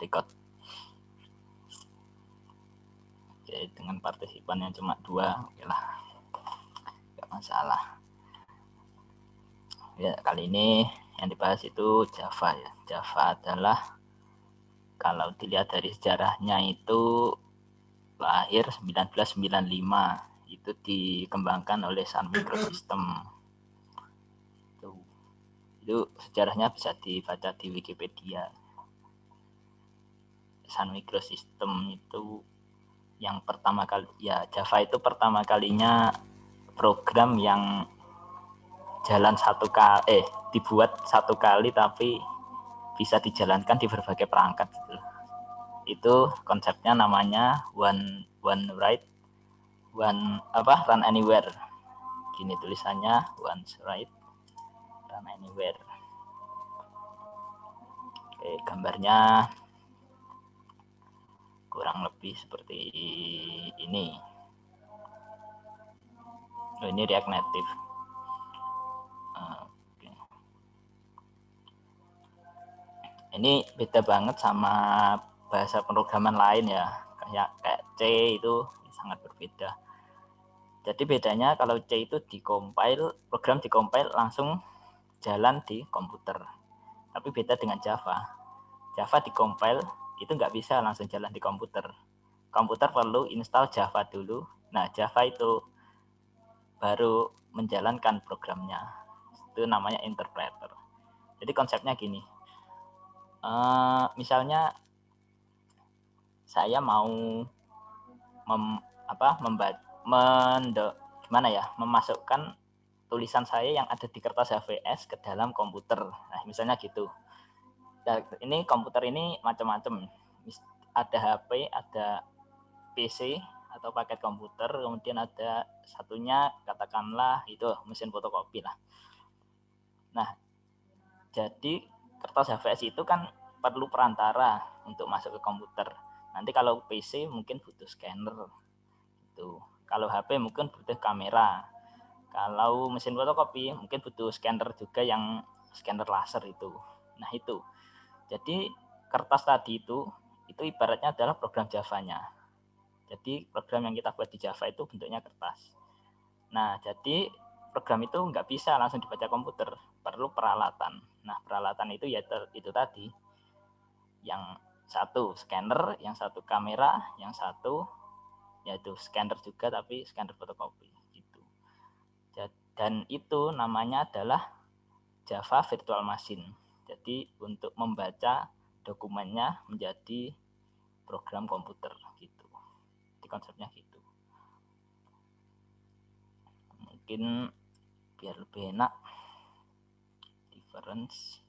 record. Oke dengan partisipan yang cuma dua oke lah. Nggak masalah. Ya kali ini yang dibahas itu Java ya. Java adalah kalau dilihat dari sejarahnya itu lahir 1995 itu dikembangkan oleh Sun Microsystem. Itu sejarahnya bisa dibaca di Wikipedia Sun Microsystem itu yang pertama kali ya Java itu pertama kalinya program yang jalan satu kali eh dibuat satu kali tapi bisa dijalankan di berbagai perangkat gitu. Itu konsepnya namanya one one write one apa run anywhere. Gini tulisannya one write run anywhere. Oke, gambarnya kurang lebih seperti ini. Oh, ini React Native. ini beda banget sama bahasa pemrograman lain ya. Kayak kayak C itu sangat berbeda. Jadi bedanya kalau C itu dikompil program dikompil langsung jalan di komputer. Tapi beda dengan Java. Java dikompil itu nggak bisa langsung jalan di komputer. Komputer perlu install Java dulu. Nah Java itu baru menjalankan programnya. Itu namanya interpreter. Jadi konsepnya gini. Uh, misalnya saya mau mem, apa membaca mendo, gimana ya memasukkan tulisan saya yang ada di kertas HVS ke dalam komputer. Nah misalnya gitu ini komputer ini macam-macam ada HP ada PC atau paket komputer kemudian ada satunya katakanlah itu mesin fotokopi lah nah jadi kertas HVS itu kan perlu perantara untuk masuk ke komputer. Nanti kalau PC mungkin butuh scanner. Itu. Kalau HP mungkin butuh kamera. Kalau mesin fotokopi mungkin butuh scanner juga yang scanner laser itu. Nah, itu. Jadi kertas tadi itu itu ibaratnya adalah program Java-nya. Jadi program yang kita buat di Java itu bentuknya kertas. Nah, jadi program itu nggak bisa langsung dibaca komputer, perlu peralatan. Nah, peralatan itu ya itu tadi, yang satu scanner, yang satu kamera, yang satu yaitu scanner juga tapi scanner fotokopi gitu. Dan itu namanya adalah Java Virtual Machine. Jadi untuk membaca dokumennya menjadi program komputer gitu. Di konsepnya gitu. Mungkin biar lebih enak. Difference.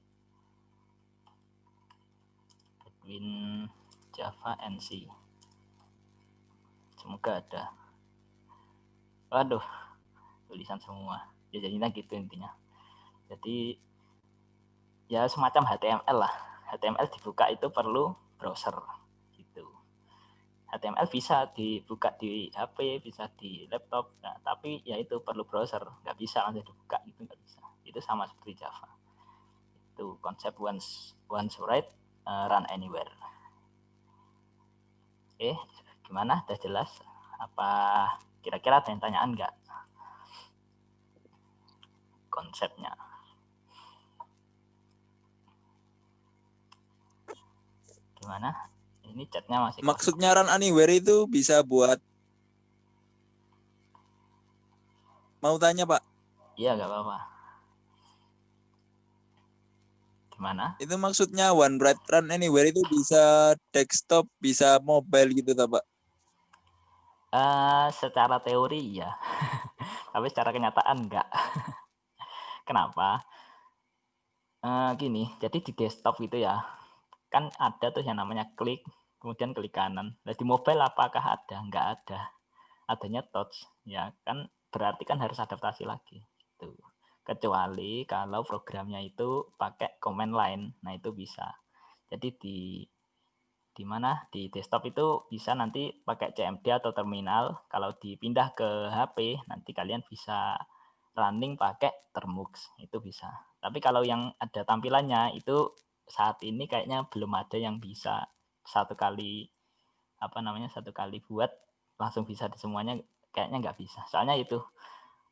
Between Java and C. Semoga ada. Waduh tulisan semua. Ya jadinya gitu intinya. Jadi ya semacam HTML lah HTML dibuka itu perlu browser HTML bisa dibuka di HP, bisa di laptop, nah, tapi ya itu perlu browser, nggak bisa langsung dibuka itu nggak bisa. Itu sama seperti Java. Itu konsep once once write uh, run anywhere. Oke, gimana? Sudah jelas? Apa kira-kira ada yang tanyaan nggak? Konsepnya. Gimana? Ini chatnya masih. Maksudnya run anywhere itu bisa buat. Mau tanya Pak? Iya nggak apa-apa. Gimana? Itu maksudnya one bright run anywhere itu bisa desktop, bisa mobile gitu Pak? Uh, secara teori ya, tapi secara kenyataan enggak. Kenapa? Uh, gini, jadi di desktop itu ya, kan ada tuh yang namanya klik kemudian klik kanan. Nah, di mobile apakah ada? Enggak ada. Adanya touch, ya kan berarti kan harus adaptasi lagi. Gitu. Kecuali kalau programnya itu pakai command line, nah itu bisa. Jadi di di mana di desktop itu bisa nanti pakai CMD atau terminal. Kalau dipindah ke HP, nanti kalian bisa running pakai Termux, itu bisa. Tapi kalau yang ada tampilannya itu saat ini kayaknya belum ada yang bisa satu kali apa namanya satu kali buat langsung bisa di semuanya kayaknya nggak bisa. Soalnya itu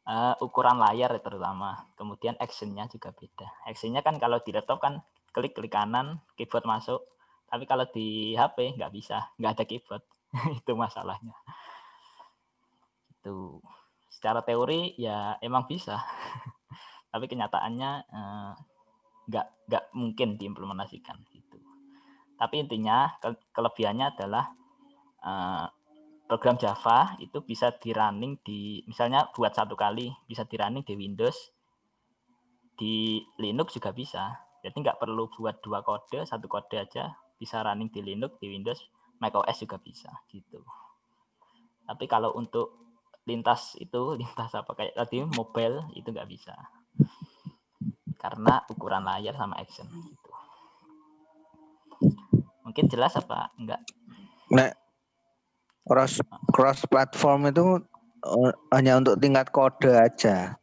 uh, ukuran layar terutama. Kemudian actionnya juga beda. Actionnya kan kalau di laptop kan klik klik kanan keyboard masuk. Tapi kalau di HP nggak bisa nggak ada keyboard. Itu masalahnya. Itu. Secara teori ya emang bisa. Tapi kenyataannya uh, nggak nggak mungkin diimplementasikan gitu. Tapi intinya ke, kelebihannya adalah uh, program Java itu bisa di running di misalnya buat satu kali bisa di running di Windows, di Linux juga bisa. Jadi nggak perlu buat dua kode, satu kode aja bisa running di Linux, di Windows, macOS juga bisa gitu. Tapi kalau untuk lintas itu lintas apa kayak tadi mobile itu nggak bisa karena ukuran layar sama action gitu. Mungkin jelas apa enggak? Nah, cross cross platform itu uh, hanya untuk tingkat kode aja.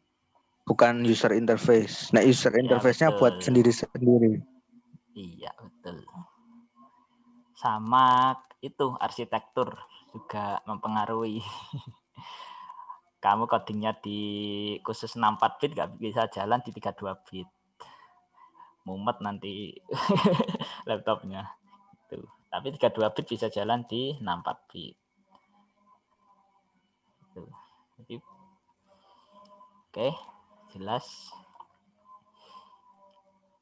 Bukan user interface. Nah, user ya, interface-nya ya, buat sendiri-sendiri. Iya, betul. Sama itu arsitektur juga mempengaruhi. kamu codingnya di khusus 64 bit nggak bisa jalan di 32 bit. Mumet nanti laptopnya. Itu tapi 32 bit bisa jalan di 64 bit. Itu jadi oke jelas.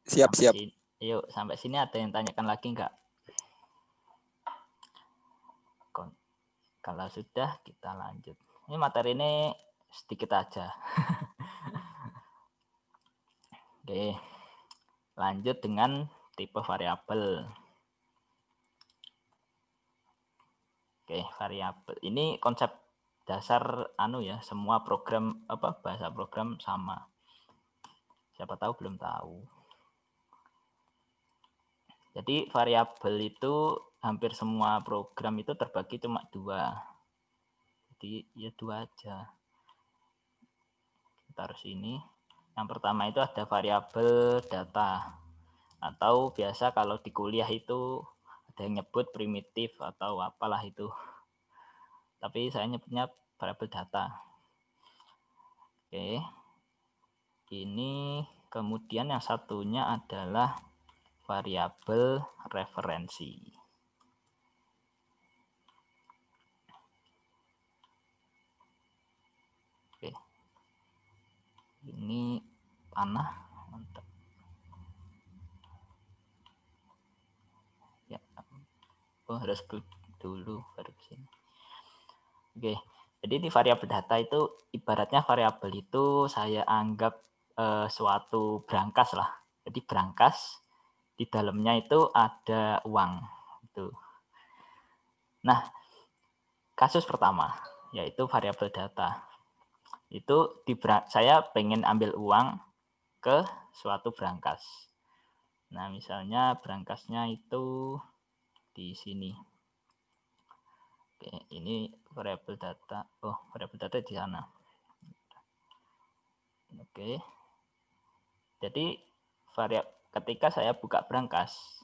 Siap sampai siap. sini, yuk sampai sini ada yang tanyakan lagi enggak kalau sudah kita lanjut ini materi ini sedikit aja. Oke, lanjut dengan tipe variabel. Oke, variabel. Ini konsep dasar anu ya, semua program apa bahasa program sama. Siapa tahu belum tahu. Jadi variabel itu hampir semua program itu terbagi cuma dua jadi ya dua aja. Kita harus ini yang pertama itu ada variabel data. Atau biasa kalau di kuliah itu ada yang nyebut primitif atau apalah itu. Tapi saya nyebutnya variabel data. Oke. Ini kemudian yang satunya adalah variabel referensi ini panah mantap. Ya oh harus dulu baru sini. Oke jadi di variabel data itu ibaratnya variabel itu saya anggap eh, suatu brankas lah. Jadi brankas di dalamnya itu ada uang itu nah kasus pertama yaitu variabel data itu di saya pengen ambil uang ke suatu brankas. Nah, misalnya brankasnya itu di sini. Oke, ini variabel data. Oh, variabel data di sana. Oke. Jadi variabel ketika saya buka brankas,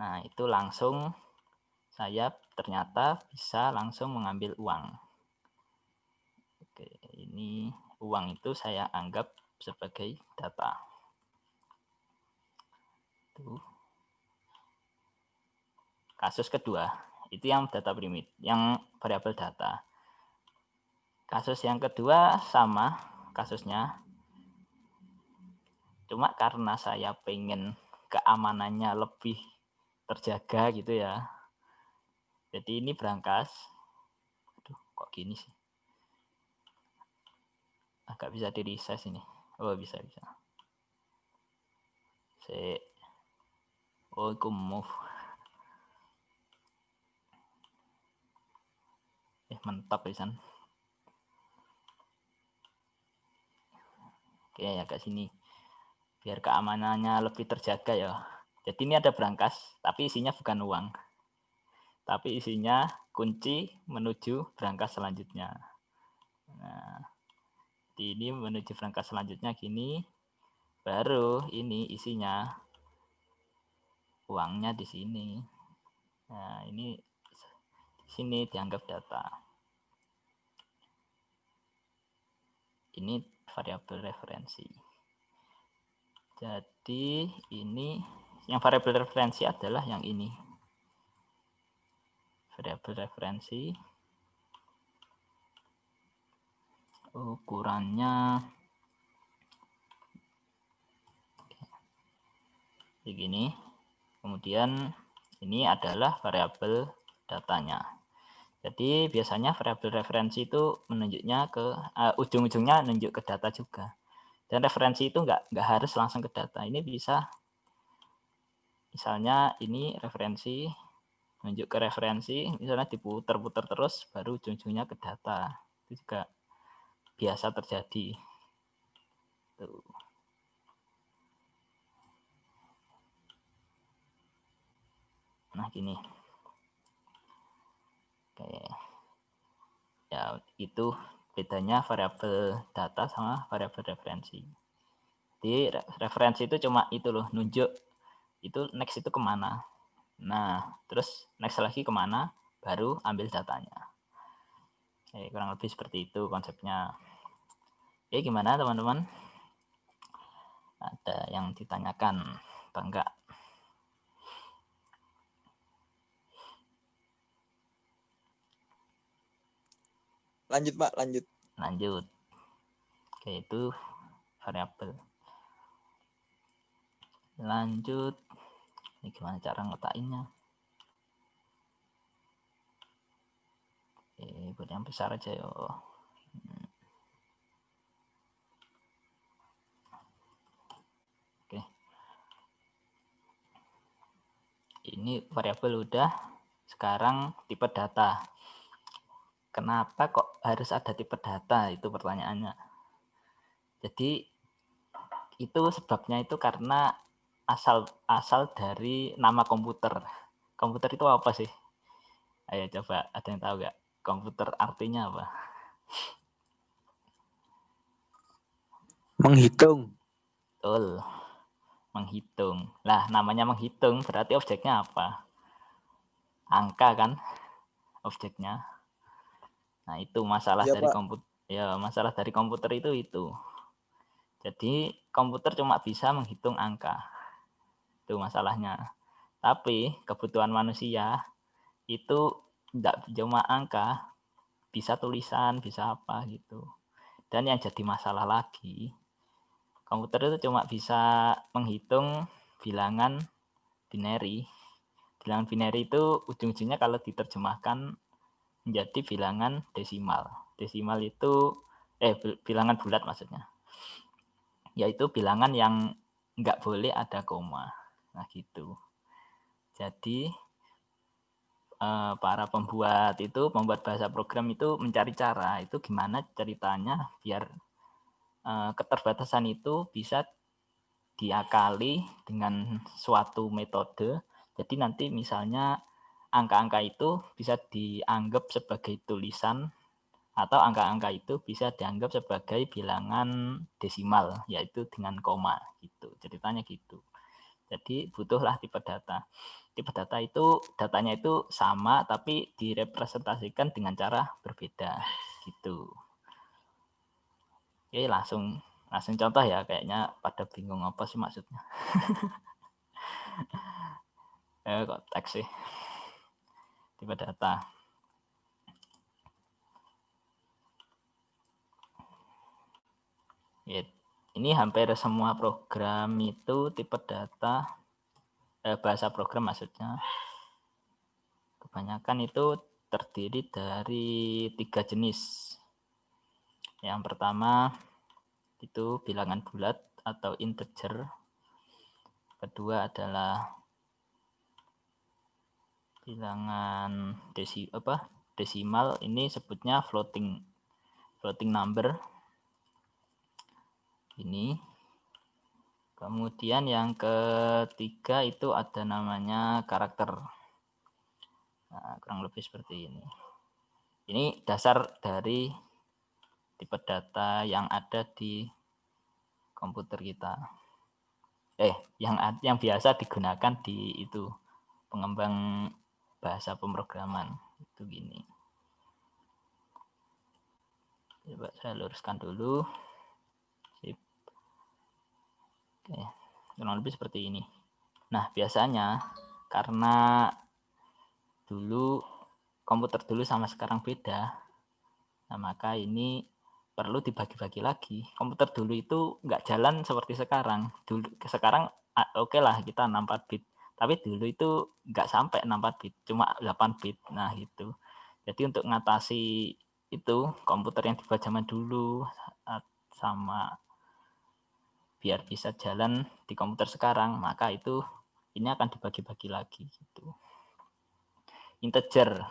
nah itu langsung saya ternyata bisa langsung mengambil uang. Ini uang itu saya anggap sebagai data. Tuh. Kasus kedua, itu yang data primit, yang variabel data. Kasus yang kedua sama kasusnya. Cuma karena saya pengen keamanannya lebih terjaga gitu ya. Jadi ini berangkas. Aduh, kok gini sih? Agak bisa di resize ini. Oh bisa bisa. Si oh aku move. Eh mantap ya oke ya ke sini. Biar keamanannya lebih terjaga ya. Jadi ini ada berangkas tapi isinya bukan uang. Tapi isinya kunci menuju berangkas selanjutnya. Nah ini menuju perangkat selanjutnya gini baru ini isinya uangnya di sini. Nah, ini di sini dianggap data. Ini variabel referensi. Jadi ini yang variabel referensi adalah yang ini. Variabel referensi ukurannya begini. Kemudian ini adalah variabel datanya. Jadi biasanya variabel referensi itu menunjuknya ke uh, ujung-ujungnya menunjuk ke data juga. Dan referensi itu enggak enggak harus langsung ke data. Ini bisa misalnya ini referensi menunjuk ke referensi, misalnya diputar-putar terus baru ujung-ujungnya ke data. Itu juga biasa terjadi. Tuh. Nah, gini. Oke. Ya, itu bedanya variabel data sama variabel referensi. Di referensi itu cuma itu loh, nunjuk itu next itu ke mana. Nah, terus next lagi ke mana, baru ambil datanya. Oke, kurang lebih seperti itu konsepnya. Oke, gimana teman-teman? Ada yang ditanyakan apa enggak? Lanjut Pak, lanjut. Lanjut. Oke, itu variabel. Lanjut. Ini gimana cara ngetainnya? Oke, buat yang besar aja yo. Hmm. Oke. Ini variabel udah. Sekarang tipe data. Kenapa kok harus ada tipe data? Itu pertanyaannya. Jadi itu sebabnya itu karena asal asal dari nama komputer. Komputer itu apa sih? Ayo coba ada yang tahu nggak? Komputer artinya apa? Menghitung. Betul menghitung lah namanya menghitung berarti objeknya apa angka kan objeknya Nah, itu masalah ya, dari komputer. Ya, masalah dari komputer itu itu. Jadi, komputer cuma bisa menghitung angka. Itu masalahnya. Tapi kebutuhan manusia itu tidak cuma angka, bisa tulisan, bisa apa gitu. Dan yang jadi masalah lagi, komputer itu cuma bisa menghitung bilangan binary. Bilangan binary itu ujung-ujungnya kalau diterjemahkan menjadi bilangan desimal. Desimal itu eh bilangan bulat maksudnya. Yaitu bilangan yang nggak boleh ada koma. Nah, gitu. Jadi eh, para pembuat itu membuat bahasa program itu mencari cara itu gimana ceritanya biar keterbatasan itu bisa diakali dengan suatu metode. Jadi nanti misalnya angka-angka itu bisa dianggap sebagai tulisan atau angka-angka itu bisa dianggap sebagai bilangan desimal yaitu dengan koma gitu. Ceritanya gitu. Jadi butuhlah tipe data. Tipe data itu datanya itu sama tapi direpresentasikan dengan cara berbeda gitu oke langsung langsung contoh ya kayaknya pada bingung apa sih maksudnya eh kok teks sih tipe data. Ya, ini hampir semua program itu tipe data eh, bahasa program maksudnya. Kebanyakan itu terdiri dari tiga jenis. Yang pertama itu bilangan bulat atau integer. Kedua adalah bilangan desi apa desimal. Ini sebutnya floating floating number. Ini. Kemudian yang ketiga itu ada namanya karakter. Nah, kurang lebih seperti ini. Ini dasar dari tipe data yang ada di komputer kita. Eh yang yang biasa digunakan di itu pengembang bahasa pemrograman itu gini. Coba saya luruskan dulu. Sip. oke kurang lebih seperti ini. Nah biasanya karena dulu komputer dulu sama sekarang beda. Nah maka ini perlu dibagi-bagi lagi. Komputer dulu itu nggak jalan seperti sekarang. Dulu sekarang oke okay lah kita 64 bit, tapi dulu itu nggak sampai 64 bit, cuma 8 bit. Nah itu. Jadi untuk ngatasi itu komputer yang dibuat zaman dulu sama biar bisa jalan di komputer sekarang, maka itu ini akan dibagi-bagi lagi gitu. Integer.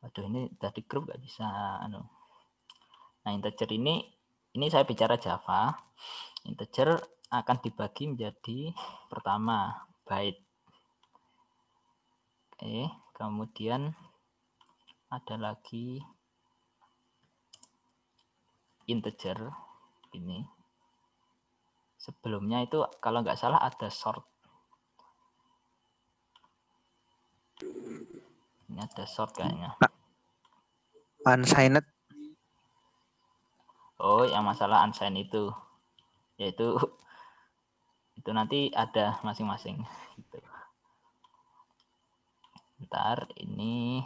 Waduh ini tadi grup nggak bisa anu Nah, integer ini ini saya bicara Java. Integer akan dibagi menjadi pertama byte. Oke, kemudian ada lagi integer ini. Sebelumnya itu kalau nggak salah ada short. Ini ada short kayaknya. Unsigned Oh, yang masalah unsigned itu yaitu itu nanti ada masing-masing gitu. Ntar ini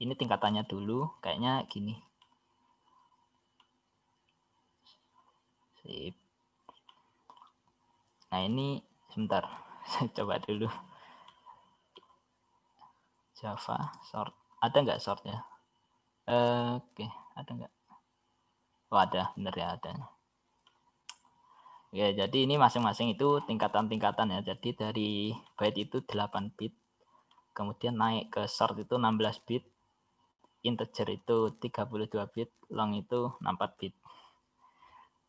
ini tingkatannya dulu kayaknya gini. Sip. Nah, ini sebentar. Saya coba dulu. Java sort. Ada nggak sortnya? Uh, Oke, okay. ada nggak? Oh ada, benar ya ada. Ya, jadi ini masing-masing itu tingkatan-tingkatan ya. Jadi dari byte itu 8 bit, kemudian naik ke short itu 16 bit, integer itu 32 bit, long itu 64 bit.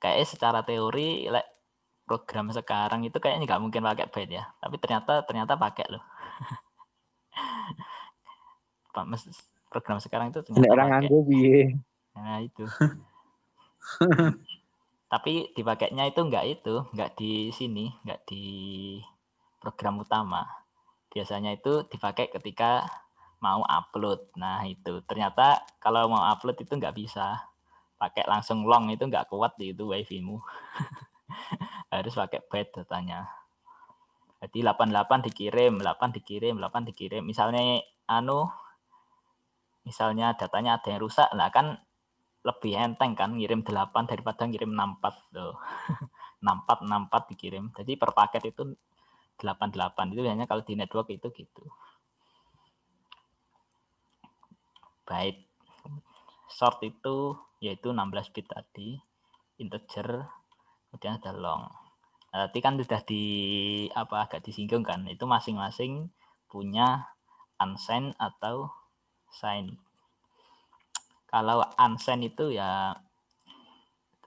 Kayak secara teori like, program sekarang itu kayaknya nggak mungkin pakai byte ya. Tapi ternyata ternyata pakai loh. program sekarang itu ternyata orang pakai. Nah, itu. Tapi dipakainya itu enggak itu, enggak di sini, enggak di program utama. Biasanya itu dipakai ketika mau upload. Nah, itu ternyata kalau mau upload itu enggak bisa. Pakai langsung long itu enggak kuat di itu wifi-mu. Harus pakai byte datanya. Jadi 88 dikirim, 8 dikirim, 8 dikirim. Misalnya anu misalnya datanya ada yang rusak, lah kan lebih enteng kan ngirim 8 daripada ngirim 64 tuh. 64 64 dikirim. Jadi per paket itu 88 itu hanya kalau di network itu gitu. Baik. Short itu yaitu 16 bit tadi, integer, kemudian ada long. Nah, tadi kan sudah di apa agak disinggung kan, itu masing-masing punya unsigned atau signed kalau unsend itu ya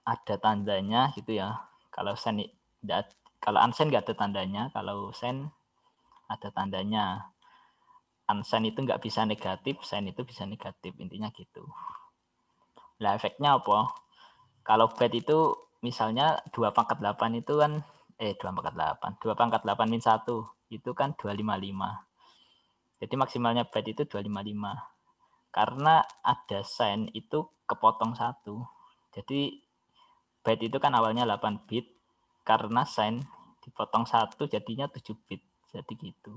ada tandanya gitu ya. Kalau send kalau unsend nggak ada tandanya, kalau send ada tandanya. Unsend itu nggak bisa negatif, send itu bisa negatif. Intinya gitu. Lah efeknya apa? Kalau bed itu misalnya 2 pangkat 8 itu kan eh 2 pangkat 8, 2 pangkat 8 min 1 itu kan 255. Jadi maksimalnya bed itu 255 karena ada sign itu kepotong satu. Jadi byte itu kan awalnya 8 bit, karena sign dipotong satu jadinya 7 bit. Jadi gitu.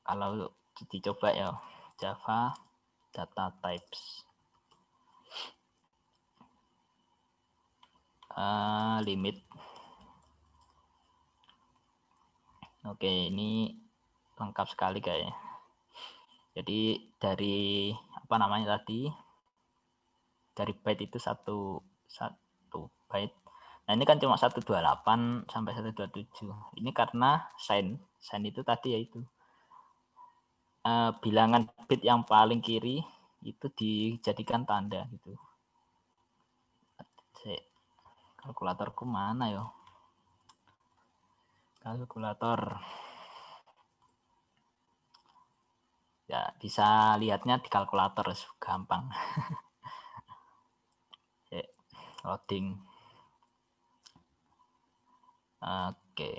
Kalau dicoba ya Java data types. Uh, limit. Oke, ini lengkap sekali kayaknya. Jadi dari apa namanya tadi dari byte itu satu satu byte. Nah ini kan cuma 128 sampai 127. Ini karena sign sign itu tadi yaitu uh, bilangan bit yang paling kiri itu dijadikan tanda gitu. Kalkulatorku mana yo? Kalkulator. Ya bisa lihatnya di kalkulator gampang. Loading. Oke.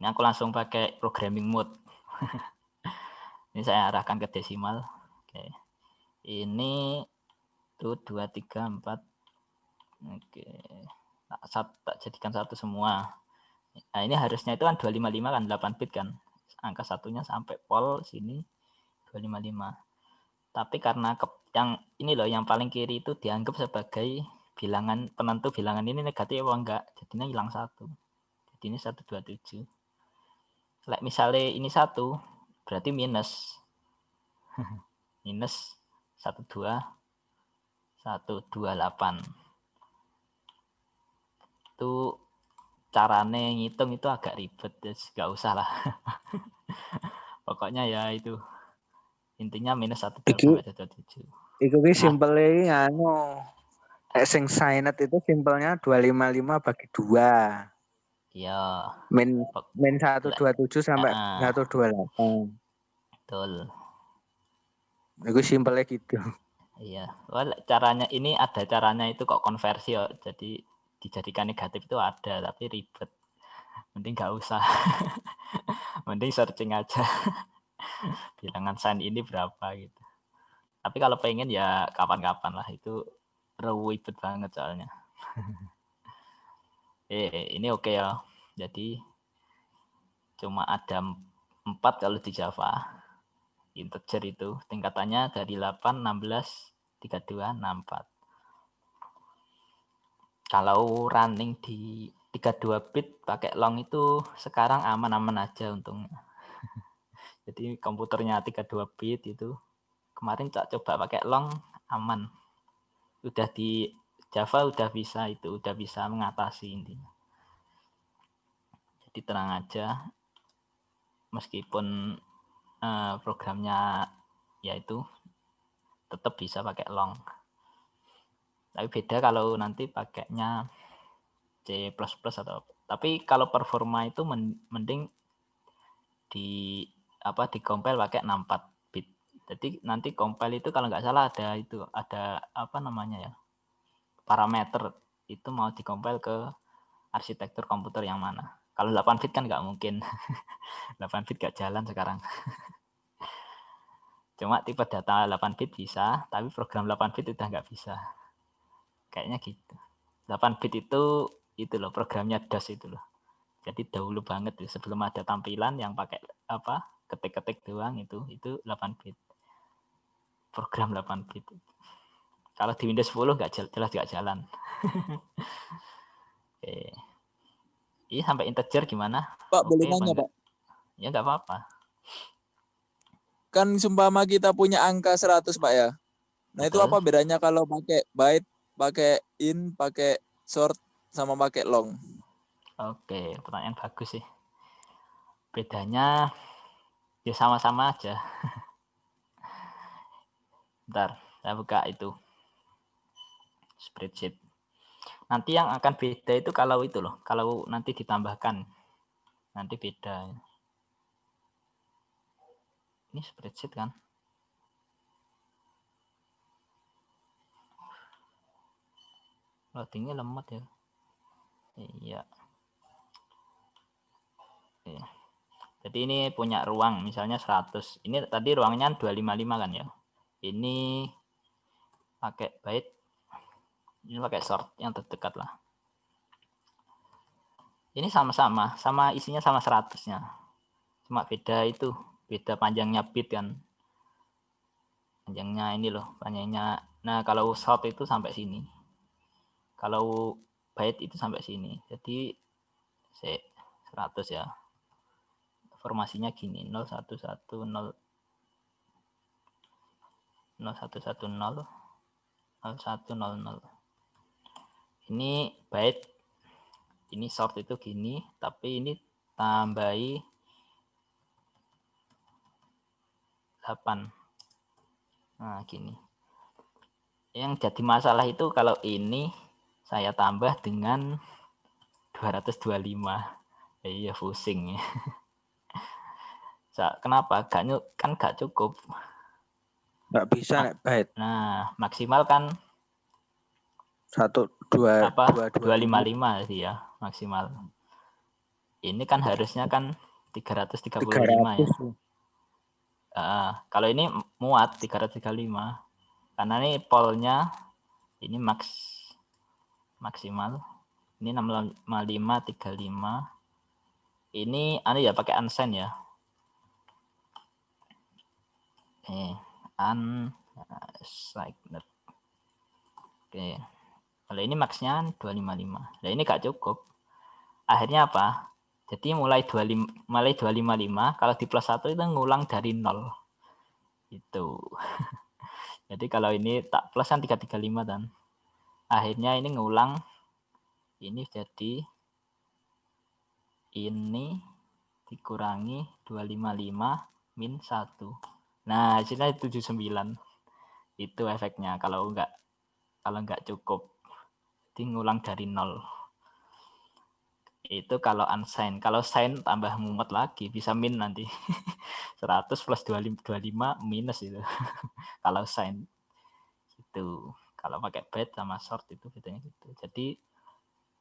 Ini aku langsung pakai programming mode. Ini saya arahkan ke desimal. Oke. Ini tuh dua tiga empat. Oke. Tak, tak jadikan satu semua. Nah ini harusnya itu kan 255 kan 8 bit kan angka satunya sampai pol sini 255 tapi karena ke, yang ini loh yang paling kiri itu dianggap sebagai bilangan penentu bilangan ini negatif apa enggak jadinya hilang satu. Jadi ini 127 like misalnya ini satu berarti minus. Minus 12 128 itu carane ngitung itu agak ribet ya nggak usah lah. Pokoknya ya itu intinya minus satu sampai tujuh. itu ki simple anu. Sing signet itu simpelnya 255 bagi dua. Iya. Min min 127 sampai uh, 128 betul. Itu simpelnya gitu. Iya. Well, caranya ini ada caranya itu kok konversi ya. Jadi dijadikan negatif itu ada tapi ribet. Mending nggak usah. Mending searching aja. Bilangan sign ini berapa gitu. Tapi kalau pengen ya kapan-kapan lah itu ribet banget soalnya. Eh ini oke okay ya. Jadi cuma ada empat kalau di Java. Integer itu tingkatannya dari 8 16 32 64 kalau running di 32 bit pakai long itu sekarang aman-aman aja untungnya. Jadi komputernya 32 bit itu kemarin tak coba pakai long aman. Udah di Java udah bisa itu, udah bisa mengatasi intinya. Jadi tenang aja meskipun uh, programnya yaitu tetap bisa pakai long. Tapi beda kalau nanti pakainya C++ atau tapi kalau performa itu mending di apa di compile pakai 64 bit. Jadi nanti compile itu kalau nggak salah ada itu ada apa namanya ya parameter itu mau di compile ke arsitektur komputer yang mana. Kalau 8 bit kan nggak mungkin. 8 bit nggak jalan sekarang. Cuma tipe data 8 bit bisa, tapi program 8 bit udah nggak bisa kayaknya gitu. 8 bit itu itu loh programnya DOS itu loh. Jadi dahulu banget tuh sebelum ada tampilan yang pakai apa ketik-ketik doang itu itu 8 bit. Program 8 bit. Kalau di Windows 10 nggak jelas nggak jalan. Oke. Ini sampai integer gimana? Pak boleh nanya Pak? Ya nggak apa-apa. Kan sumpama kita punya angka 100 Pak ya. Nah Betul. itu apa bedanya kalau pakai byte pakai in, pakai short, sama pakai long? Oke, pertanyaan bagus sih. Bedanya ya sama-sama aja. Bentar, saya buka itu spreadsheet. Nanti yang akan beda itu kalau itu loh, kalau nanti ditambahkan nanti beda. Ini spreadsheet kan? Loadingnya lemot ya. Iya. Jadi ini punya ruang misalnya 100 ini tadi ruangnya 255 kan ya? Ini pakai byte ini pakai sort yang terdekat lah. Ini sama-sama sama isinya sama 100 nya cuma beda itu beda panjangnya bit kan. Panjangnya ini loh panjangnya. Nah kalau sort itu sampai sini kalau byte itu sampai sini. Jadi saya 100 ya. Formasinya gini 0110 0110 0100 ini byte ini short itu gini tapi ini tambahi 8 nah gini. Yang jadi masalah itu kalau ini saya tambah dengan 225 ya, iya pusing ya. Kenapa? Gak kan gak cukup. Nggak bisa nah, nah maksimal kan Satu dua apa? dua dua lima lima sih ya maksimal. Ini kan harusnya kan 335 ya. Uh, kalau ini muat 335 karena ini polnya ini max maksimal. Ini 655 35 ini anu ya pakai unsign ya. Eh un oke. Kalau ini maxnya 255 nah ini gak cukup. Akhirnya apa? Jadi mulai 25 mulai 255 kalau di plus 1 itu ngulang dari 0 itu. Jadi kalau ini tak plus kan 335 dan akhirnya ini ngulang ini jadi ini dikurangi 255 min 1. Nah, hasilnya 79. Itu efeknya kalau enggak kalau enggak cukup. Jadi ngulang dari nol. Itu kalau unsign. Kalau sign tambah mumet lagi, bisa min nanti. 100 plus 25 minus itu. kalau sign. Itu. Kalau pakai bed sama short itu bedanya gitu. Jadi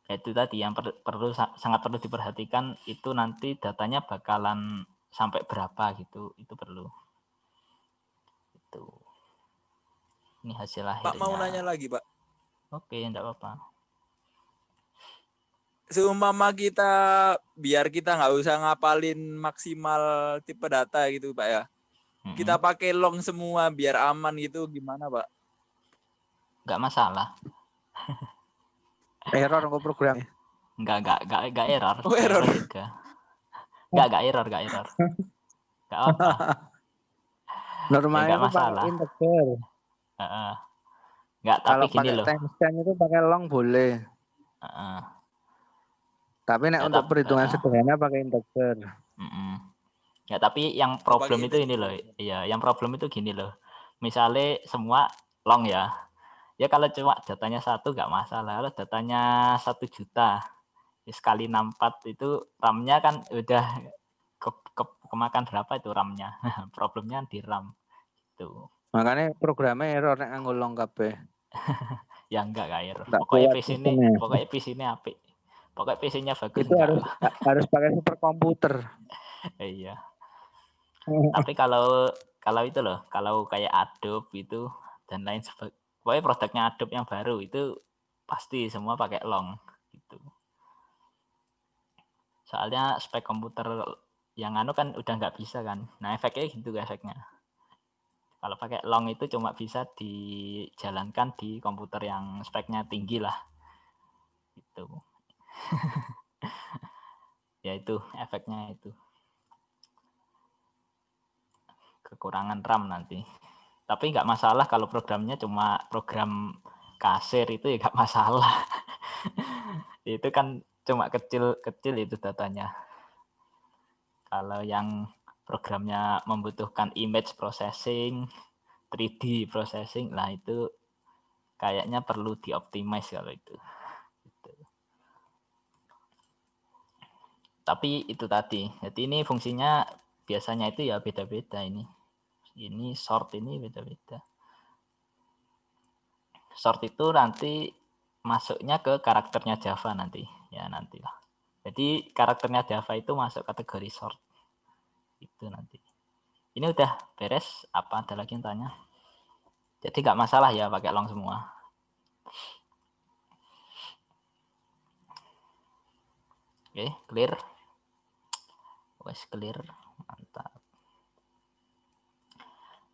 itu tadi yang per, perlu sangat perlu diperhatikan itu nanti datanya bakalan sampai berapa gitu. Itu perlu. Itu. Ini hasil akhirnya. Pak mau nanya lagi Pak? Oke enggak apa-apa. Seumpama kita biar kita nggak usah ngapalin maksimal tipe data gitu Pak ya. Mm -hmm. kita pakai long semua biar aman gitu gimana Pak nggak masalah. Error kok programnya enggak enggak enggak enggak error. Oh, error. Juga enggak enggak error enggak error. Enggak apa normalnya ya, masalah. Integer. Uh -uh. enggak tapi kalau gini pakai loh. timestamp itu pakai long boleh. Uh -uh. tapi nek untuk perhitungan uh -uh. sederhana pakai integer. Uh -uh. ya tapi yang problem itu ini loh. Iya yang problem itu gini loh. Misalnya semua long ya ya kalau cuma datanya satu nggak masalah. Kalau datanya satu juta ya sekali 64 itu RAM-nya kan udah ke, ke, kemakan berapa itu RAM-nya? Problemnya di RAM itu makanya programnya error nek ngulong kabeh. Ya enggak gak error. Pokoknya PC ini pokoknya PC ini apik. Pokoknya PC-nya bagus itu harus harus pakai super komputer iya. Tapi kalau kalau itu loh kalau kayak Adobe itu dan lain sebagainya pokoknya produknya Adobe yang baru itu pasti semua pakai long gitu. Soalnya spek komputer yang anu kan udah nggak bisa kan. Nah efeknya gitu efeknya. Kalau pakai long itu cuma bisa dijalankan di komputer yang speknya tinggi lah. Itu. ya itu efeknya itu. Kekurangan RAM nanti tapi nggak masalah kalau programnya cuma program kasir itu ya nggak masalah. Itu kan cuma kecil-kecil itu datanya. Kalau yang programnya membutuhkan image processing 3D processing lah itu kayaknya perlu dioptimize kalau itu. Gitu. tapi itu tadi. Jadi ini fungsinya biasanya itu ya beda-beda ini ini short ini beda-beda. Short itu nanti masuknya ke karakternya Java nanti ya nantilah. Jadi karakternya Java itu masuk kategori short itu nanti. Ini udah beres apa ada lagi yang tanya? Jadi nggak masalah ya pakai long semua. Oke, clear. Wes clear. Mantap.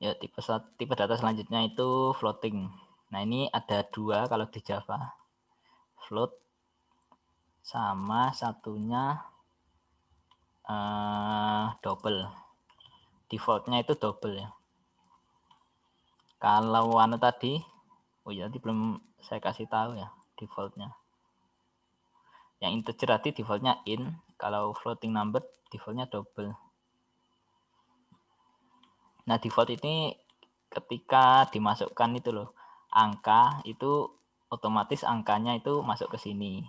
Ya, tipe tipe data selanjutnya itu floating. Nah, ini ada dua kalau di Java. Float sama satunya uh, double. Defaultnya itu double ya. Kalau anu tadi, oh ya tadi belum saya kasih tahu ya defaultnya. Yang integer tadi defaultnya in, kalau floating number defaultnya double. Nah, default ini ketika dimasukkan itu loh, angka itu otomatis angkanya itu masuk ke sini.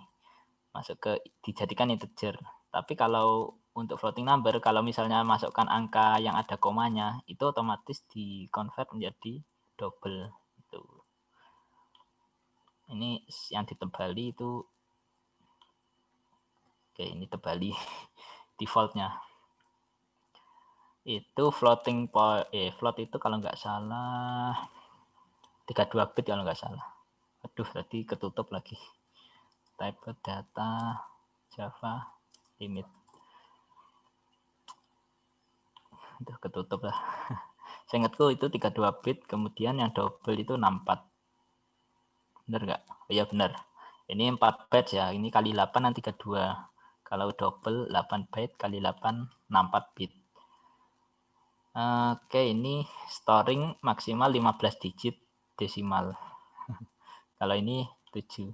Masuk ke dijadikan integer. Tapi kalau untuk floating number, kalau misalnya masukkan angka yang ada komanya, itu otomatis di convert menjadi double itu. ini yang ditebali itu oke ini tebali defaultnya itu floating point eh float itu kalau nggak salah 32 bit kalau nggak salah. Aduh tadi ketutup lagi. Type data java limit. Itu ketutup lah. Saya ingatku itu 32 bit kemudian yang double itu 64 benar nggak? Oh, ya benar ini 4 byte ya. Ini kali 8 nanti 32 kalau double 8 byte kali 8 64 bit Oke, ini storing maksimal 15 digit desimal. Kalau ini 7.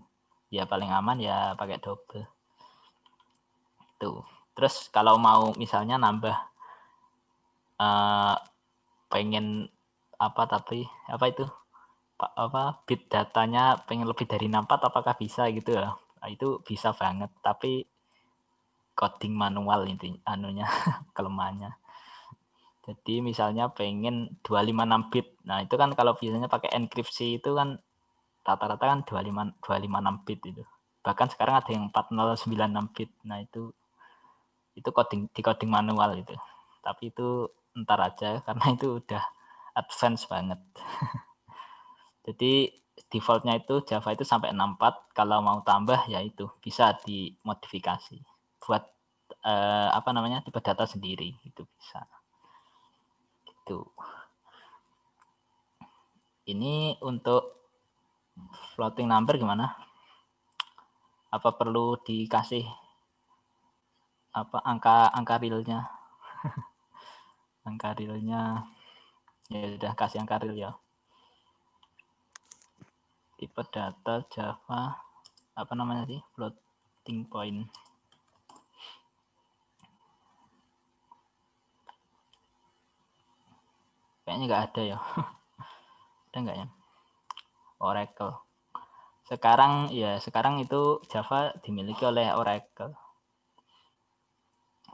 Ya paling aman ya pakai double. Tuh. Terus kalau mau misalnya nambah uh, pengen apa tapi apa itu apa bit datanya pengen lebih dari 64 apakah bisa gitu ya? Nah, itu bisa banget tapi coding manual intinya anunya kelemahannya jadi misalnya pengen 256 bit. Nah, itu kan kalau biasanya pakai enkripsi itu kan rata-rata kan 25 256 bit itu. Bahkan sekarang ada yang 4096 bit. Nah, itu itu coding di coding manual itu. Tapi itu entar aja karena itu udah advance banget. Jadi defaultnya itu Java itu sampai 64. Kalau mau tambah ya itu bisa dimodifikasi buat eh, apa namanya tipe data sendiri itu bisa. Tuh. Ini untuk floating number gimana? Apa perlu dikasih apa angka angka realnya? angka realnya ya sudah kasih angka real ya. Tipe data Java apa namanya sih? Floating point. Kayaknya nggak ada ya. ada nggak ya? Oracle. Sekarang ya sekarang itu Java dimiliki oleh Oracle.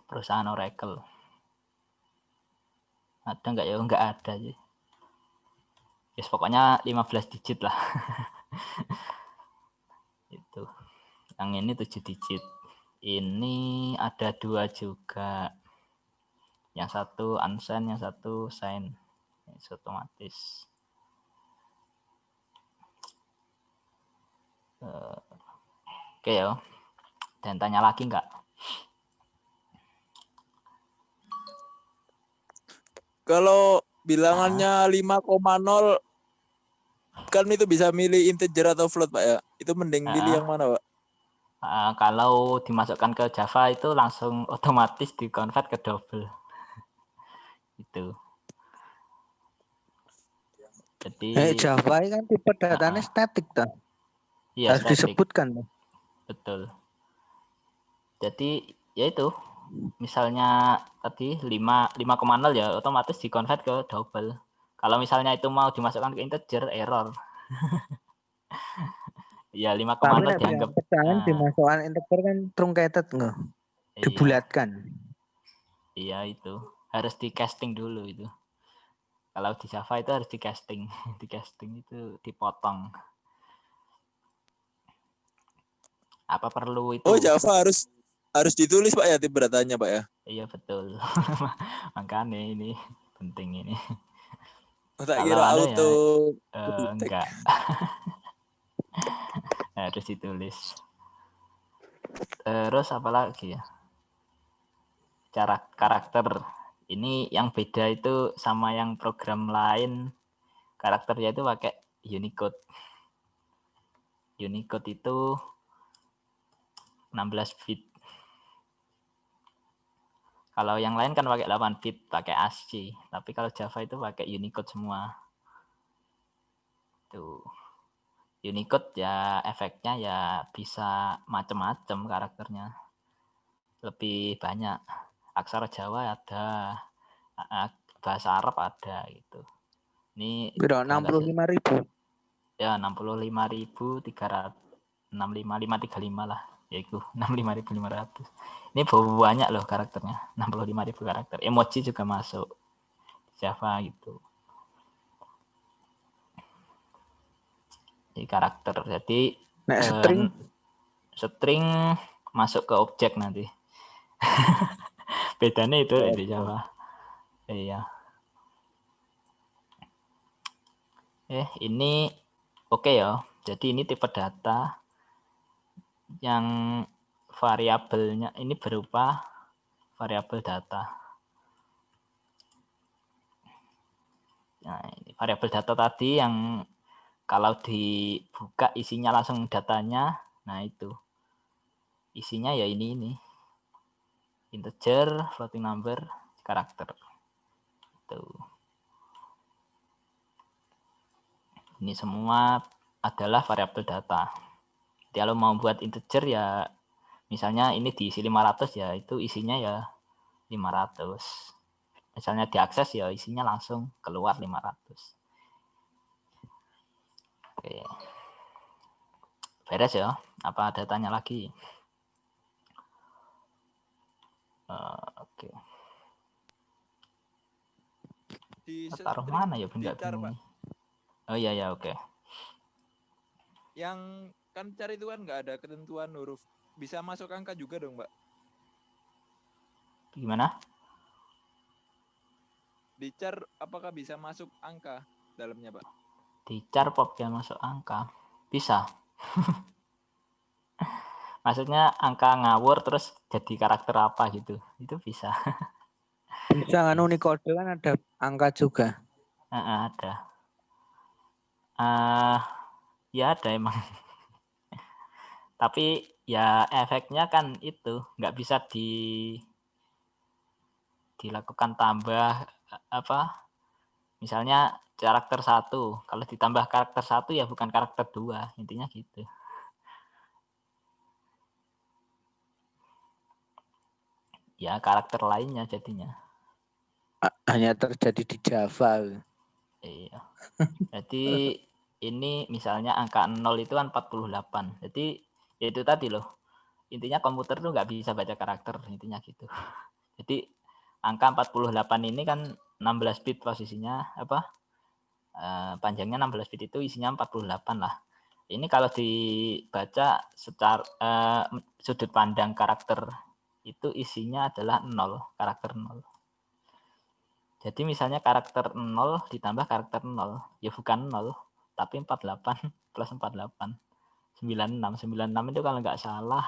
Perusahaan Oracle. Ada nggak ya? Nggak ada sih. Yes, pokoknya 15 digit lah. itu. Yang ini 7 digit. Ini ada dua juga. Yang satu unsigned, yang satu sign otomatis. Uh, oke okay, ya dan tanya lagi enggak kalau bilangannya 5,0 kan itu bisa milih integer atau float pak ya? Itu mending uh, pilih yang mana pak? Uh, kalau dimasukkan ke Java itu langsung otomatis dikonvert ke double. Itu jadi eh, Java kan tipe datanya uh, statik kan? Iya, Harus static. disebutkan. Betul. Jadi ya itu misalnya tadi 5 5,0 ya otomatis dikonvert ke double. Kalau misalnya itu mau dimasukkan ke integer error. ya 5,0 dianggap pecahan nah. dimasukkan integer kan truncated enggak? Iya. Dibulatkan. Iya itu. Harus di casting dulu itu. Kalau di Java itu harus di casting, di casting itu dipotong. Apa perlu itu? Oh Java harus harus ditulis pak ya tipe datanya pak ya? Iya betul. Makanya ini penting ini. Oh, tak kira auto. Ya, uh, enggak. harus ditulis. Terus apa lagi ya? Cara karakter ini yang beda itu sama yang program lain karakternya itu pakai Unicode. Unicode itu 16 bit. Kalau yang lain kan pakai 8 bit, pakai ASCII. Tapi kalau Java itu pakai Unicode semua. Tuh. Unicode ya efeknya ya bisa macam-macam karakternya. Lebih banyak aksara Jawa ada, bahasa Arab ada gitu. Ini Biro, 65 ribu. Ya, 65 ribu 300 65535 lah yaitu 65500 ini banyak loh karakternya 65000 karakter. Emoji juga masuk Java gitu. Di karakter jadi Nek string? eh, string masuk ke objek nanti bedanya itu Oh, di Java iya. Eh ini oke ya. Jadi ini tipe data yang variabelnya ini berupa variabel data. Nah, ini variabel data tadi yang kalau dibuka isinya langsung datanya, nah itu. Isinya ya ini ini. Integer, floating number, karakter. Tuh. Ini semua adalah variabel data. Kalau mau buat integer ya misalnya ini diisi 500 ya itu isinya ya 500 misalnya diakses ya isinya langsung keluar 500 oke beres ya apa ada tanya lagi Eh, oke. Di taruh mana ya benda dicar, ini? Oh iya ya oke. Yang kan cari itu kan nggak ada ketentuan huruf. Bisa masuk angka juga dong, Mbak. gimana? Di char apakah bisa masuk angka dalamnya, Pak? di char pop ya masuk angka. Bisa maksudnya angka ngawur terus jadi karakter apa gitu. Itu bisa. Bisa nganu Unicode kan ada angka juga. Heeh, ada. Eh ya ada emang. Tapi ya efeknya kan itu nggak bisa di dilakukan tambah apa misalnya karakter satu. Kalau ditambah karakter satu ya bukan karakter dua intinya gitu ya karakter lainnya jadinya Hanya terjadi di Java. Iya. Jadi ini misalnya angka 0 itu kan 48. Jadi ya itu tadi loh. Intinya komputer tuh nggak bisa baca karakter intinya gitu. Jadi angka 48 ini kan 16 bit posisinya apa? Eh, panjangnya 16 bit itu isinya 48 lah. Ini kalau dibaca secara eh, sudut pandang karakter itu isinya adalah 0, karakter 0. Jadi misalnya karakter 0 ditambah karakter 0, ya bukan 0, tapi 48 plus 48. 96. 96 itu kalau nggak salah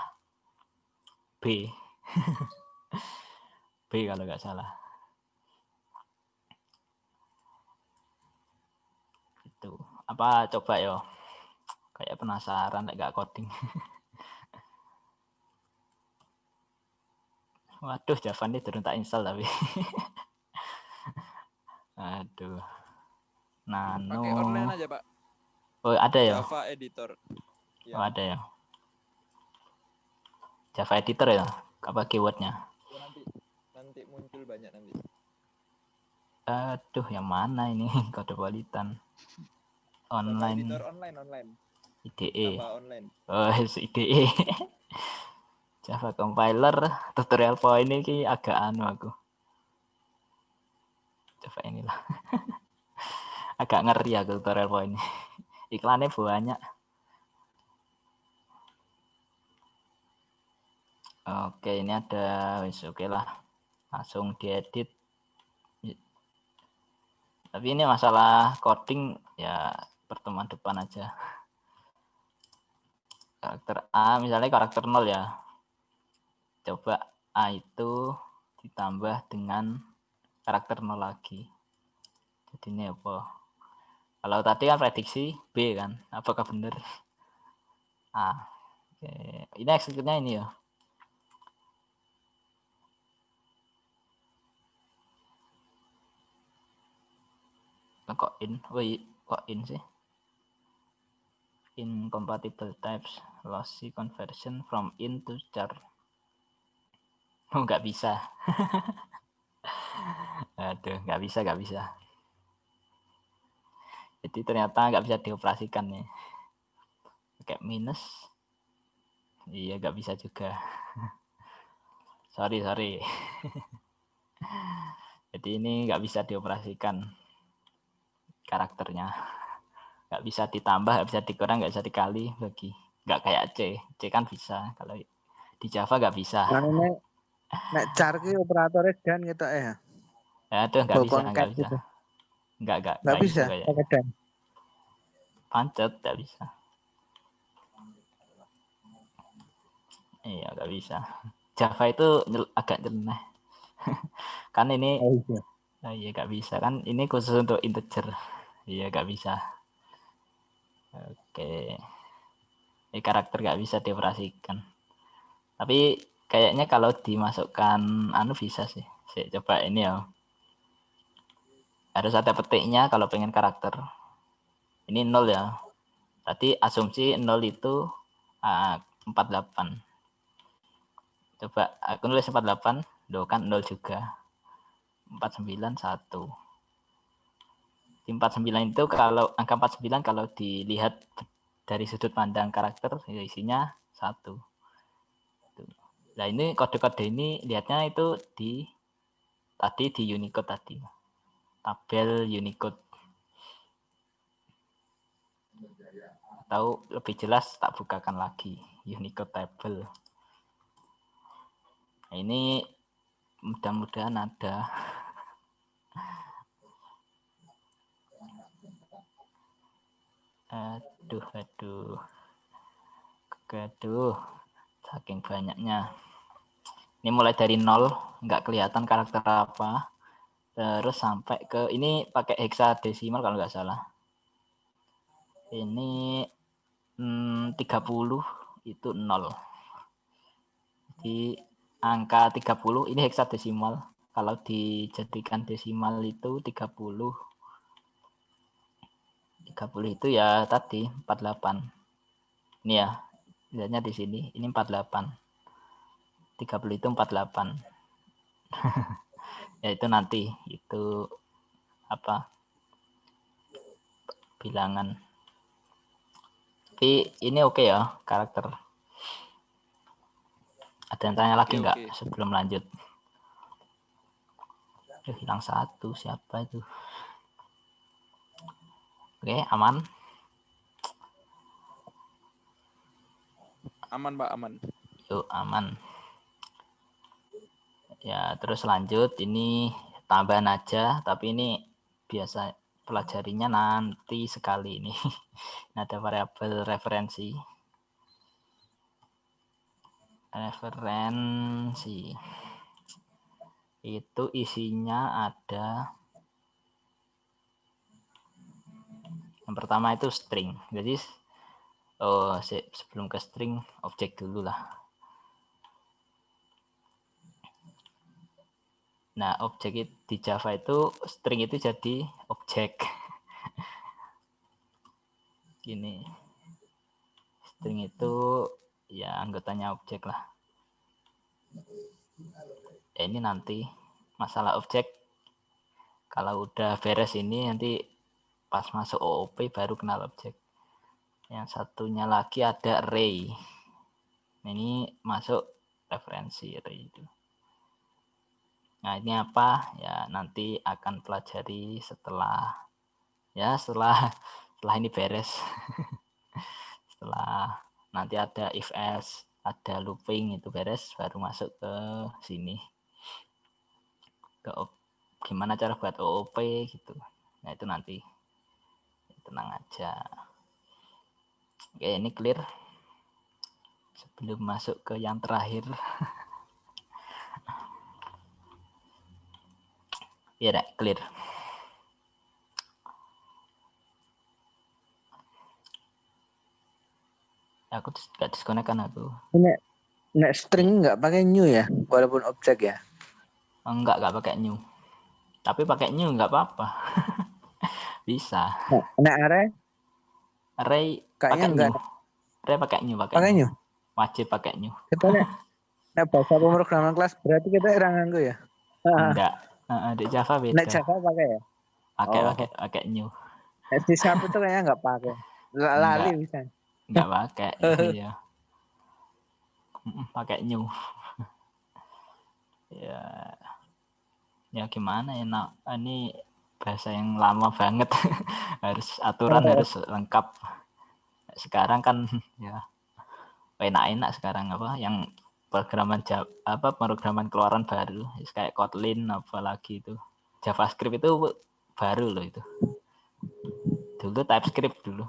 B. B kalau nggak salah. Itu. Apa coba yo? Kayak penasaran nggak coding. Waduh, Java ini turun tak install tapi. Aduh. Nano. Pakai online aja, Pak. Oh, ada ya? Java editor. Ya. Oh, ada ya. Java editor ya? Apa keywordnya? Ya, nanti nanti muncul banyak nanti. Aduh, yang mana ini? Kode. Java Online E. editor online online. IDE. Java online. Oh, IDE. Java compiler tutorial point ini agak anu aku. Coba inilah. agak ngeri aku tutorial point ini. Iklannya banyak. Oke, ini ada wis oke lah. Langsung diedit. Tapi ini masalah coding ya pertemuan depan aja. Karakter A misalnya karakter 0 ya. Coba A itu ditambah dengan karakter 0 lagi. Jadi ini apa? Kalau tadi kan prediksi B kan. Apakah benar? A. Oke. Ini execute-nya ini ya. Kok in? Oh, iya. kok in sih? Incompatible types lossy conversion from in to char. Oh, nggak bisa. Aduh, nggak bisa, nggak bisa. Jadi ternyata nggak bisa dioperasikan nih. Pakai minus. Iya, nggak bisa juga. sorry, sorry. Jadi ini nggak bisa dioperasikan karakternya. nggak bisa ditambah nggak bisa dikurang nggak bisa dikali bagi nggak kayak C C kan bisa kalau di Java nggak bisa nah, nek, car operatornya dan gitu ya ya? Itu nggak bisa nggak bisa. gitu. nggak nggak nggak bisa pakai dan. Pancet nggak bisa. Iya nggak bisa. Java itu agak jenuh kan ini oh, iya. Nah, iya nggak bisa. Kan ini khusus untuk integer. Iya nggak bisa. Oke. Ini karakter nggak bisa dioperasikan. Tapi kayaknya kalau dimasukkan anu bisa sih. Saya coba ini ya. Harus ada petiknya kalau pengen karakter. Ini nol ya. Tadi asumsi nol itu uh, 48 coba aku nulis 48 do kan nol juga. 49 1 di 49 itu kalau angka 49 kalau dilihat dari sudut pandang karakter ya isinya satu nah ini kode-kode ini lihatnya itu di tadi di Unicode tadi. Tabel Unicode. Atau lebih jelas tak bukakan lagi Unicode table. Nah, ini mudah-mudahan ada. Aduh aduh. Aduh saking banyaknya ini mulai dari nol nggak kelihatan karakter apa terus sampai ke ini pakai hexadesimal kalau nggak salah ini hmm, 30 itu nol di angka 30 ini heksadesimal. Kalau dijadikan desimal itu 30. 30 itu ya tadi 48. Ini ya, lihatnya di sini. Ini 48. 30 itu 48. ya itu nanti itu apa bilangan tapi ini oke okay ya karakter ada yang tanya lagi nggak okay. sebelum lanjut? Hilang satu siapa itu? Oke, aman. Aman, Pak, aman. Yuk, aman. Ya, terus lanjut. Ini tambahan aja, tapi ini biasa pelajarinya nanti sekali ini. ada variabel referensi referensi itu isinya ada yang pertama itu string jadi oh sebelum ke string objek dulu lah. Nah objek di Java itu string itu jadi objek. Gini. String itu ya anggotanya objek lah. Ya ini nanti masalah objek. Kalau udah beres ini nanti pas masuk OOP baru kenal objek yang satunya lagi ada array ini masuk referensi array itu. Nah ini apa? Ya nanti akan pelajari setelah ya setelah setelah ini beres. Setelah nanti ada if else ada looping itu beres baru masuk ke sini. Ke gimana cara buat OOP gitu. Nah itu nanti. Tenang aja oke ini clear. Sebelum masuk ke yang terakhir. Ya clear. Aku nggak disconnect kan aku. Nek nek string nggak pakai new ya? Walaupun objek ya? Enggak nggak pakai new. Tapi pakai new nggak apa-apa. Bisa. Nek, nek array kayaknya enggak new. array pakai new pakai, pakai new. wajib pakai new. Kita nek nek bahasa pemrograman kelas berarti kita orang nganggo ya? Enggak. Uh, di Java beda. Nek Java pakai ya? Pakai oh. pakai pakai new. Di Java itu kayaknya nggak pakai. Lali bisa. Nggak pakai iya pakai new. Ya. Ya gimana ya nak? Ini bahasa yang lama banget. Harus aturan harus lengkap. Sekarang kan ya enak-enak sekarang apa yang programan apa pemrograman keluaran baru. Kayak Kotlin apalagi itu. JavaScript itu baru loh itu. Dulu TypeScript dulu.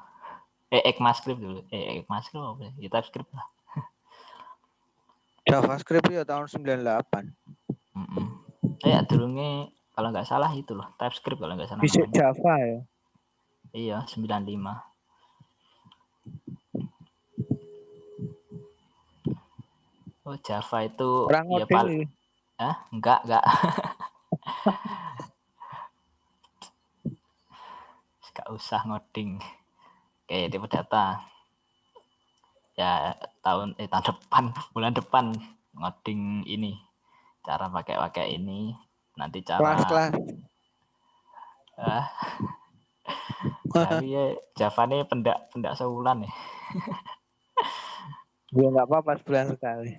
Eh ECMAScript dulu. Eh ECMAScript apa ya? TypeScript lah. JavaScript ya tahun 98 mm -mm. eh dulunya kalau nggak salah itu loh TypeScript kalau nggak salah bisa Java ya? Iya 95 Oh Java itu Orang ya paling ah enggak enggak Gak usah ngoding. Kayak tipe data ya tahun eh tahun depan bulan depan ngoding ini. Cara pakai pakai ini nanti cara kelas kelas. Ah. Ya Java ini pendak pendak sebulan ya. Ya nggak apa-apa sebulan sekali.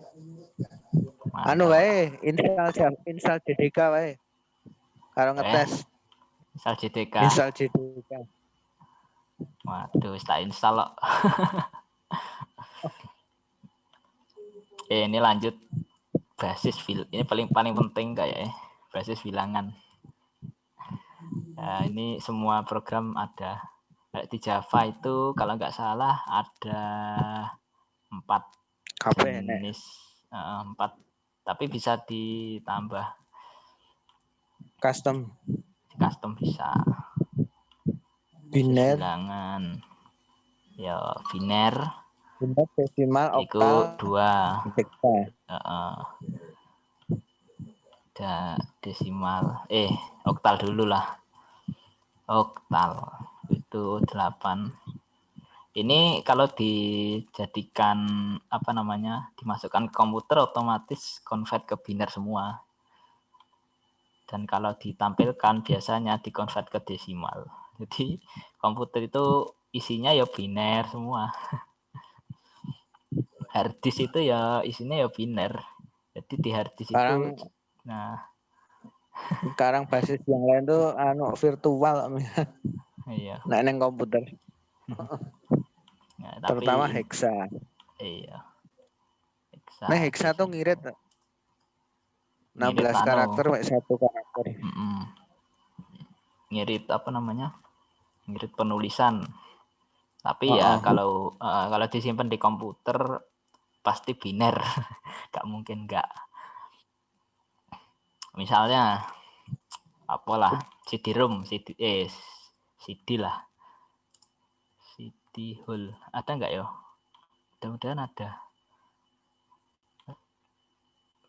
Mantap. anu wae install Java install JDK wae. Kalau ngetes. Eh, install JDK install JDK waduh tak install loh eh, ini lanjut. Basis fil ini paling paling penting kayak ya basis bilangan. Nah, ini semua program ada. Di Java itu kalau nggak salah ada empat jenis uh, empat, tapi bisa ditambah. Custom. Custom bisa. Biner. Bilangan. Ya biner. Biner desimal oktal. dua. Uh, uh ada desimal eh oktal dulu lah. Oktal itu 8 ini kalau dijadikan apa namanya dimasukkan ke komputer otomatis convert ke biner semua. Dan kalau ditampilkan biasanya dikonvert ke desimal. Jadi komputer itu isinya ya biner semua. Harddisk itu ya isinya ya biner jadi di harddisk itu Nah, sekarang basis yang lain tuh anu virtual iya. Nah neng komputer. Ya, tapi, terutama hexa. Iya. Hexa. Nah hexa tuh ngirit 16 ngirit anu. karakter mek satu karakter. Mm -mm. ngirit apa namanya? Ngirit penulisan. Tapi oh, ya oh. kalau uh, kalau disimpan di komputer pasti biner. Gak mungkin enggak misalnya apalah CD-ROM CD eh CD lah. CD hole ada nggak ya mudah-mudahan ada.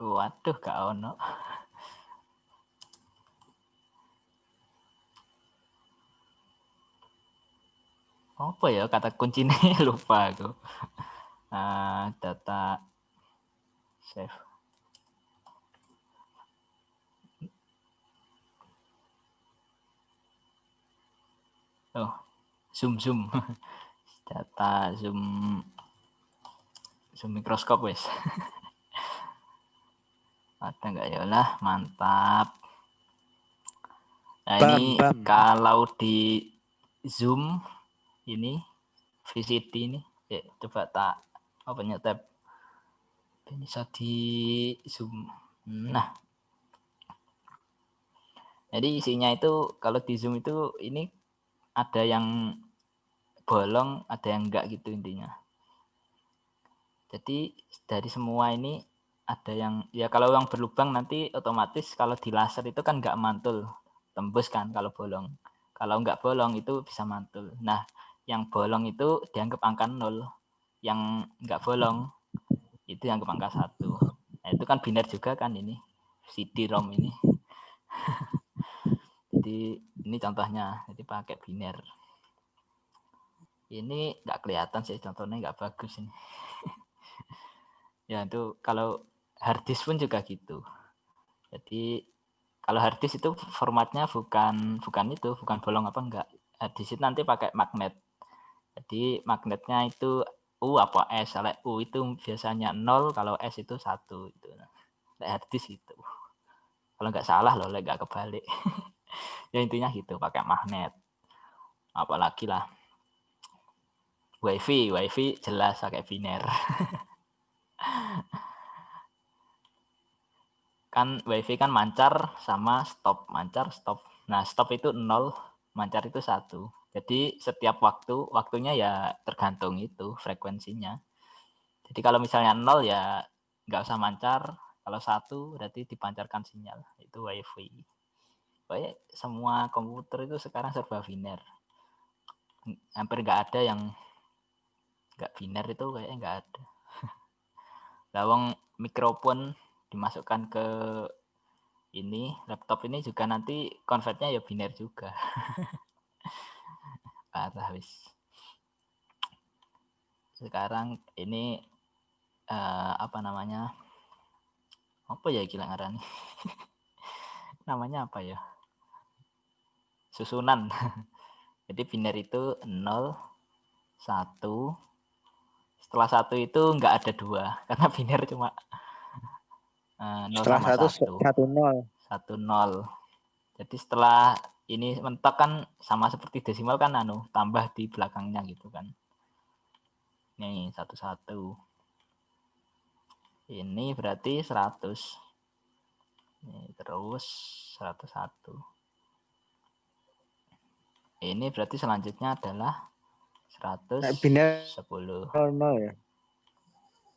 Waduh gak ono. Apa ya kata kuncinya? Lupa aku. Uh, data save oh zoom zoom. Data zoom. Zoom mikroskop wes. Ada nggak ya lah mantap. Nah bam, ini bam. kalau di zoom ini VCT ini ya, coba tak apa oh, tab. Bisa di zoom. Nah. Jadi isinya itu kalau di zoom itu ini ada yang bolong, ada yang enggak gitu intinya. Jadi dari semua ini ada yang ya kalau yang berlubang nanti otomatis kalau di laser itu kan enggak mantul, tembus kan kalau bolong. Kalau enggak bolong itu bisa mantul. Nah, yang bolong itu dianggap angka nol, yang enggak bolong itu dianggap angka satu. Nah, itu kan biner juga kan ini CD-ROM ini. Jadi ini contohnya, jadi pakai biner. Ini nggak kelihatan sih contohnya nggak bagus ini. ya itu kalau harddisk pun juga gitu. Jadi kalau harddisk itu formatnya bukan bukan itu, bukan bolong apa enggak. Harddisk itu nanti pakai magnet. Jadi magnetnya itu U apa S. Kalau U itu biasanya 0, kalau S itu satu itu. Nah, harddisk itu. Kalau nggak salah loh, nggak kebalik. ya intinya gitu pakai magnet. Apalagi lah. Wifi wifi jelas pakai biner. Kan wifi kan mancar sama stop mancar stop. Nah stop itu nol mancar itu satu. Jadi setiap waktu waktunya ya tergantung itu frekuensinya. Jadi kalau misalnya nol ya nggak usah mancar. Kalau satu berarti dipancarkan sinyal itu wifi Pokoknya semua komputer itu sekarang serba biner. Hampir nggak ada yang nggak biner itu kayaknya nggak ada. Lawang mikrofon dimasukkan ke ini laptop ini juga nanti konvertnya ya biner juga. Parah wis. Sekarang ini uh, apa namanya? Apa ya gila ngarani? namanya apa ya? Susunan. Jadi biner itu 0, 1. Setelah satu itu enggak ada dua karena biner cuma uh, 0 setelah satu, satu nol. Satu nol. Jadi setelah ini mentok kan sama seperti desimal kan anu tambah di belakangnya gitu kan. Nih satu satu. Ini berarti 100. Ini terus 101 ini berarti selanjutnya adalah 110. Nol ya.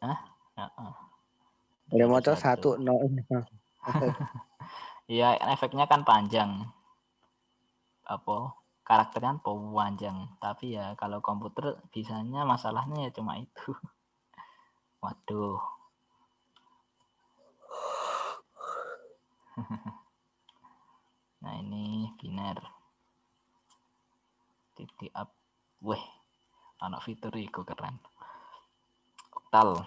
Hah? Heeh. Ya mau satu nol. Iya, efeknya kan panjang. Apa? Karakternya kan panjang. Tapi ya kalau komputer bisanya masalahnya ya cuma itu. Waduh. nah ini biner titik up weh anak fitur itu keren oktal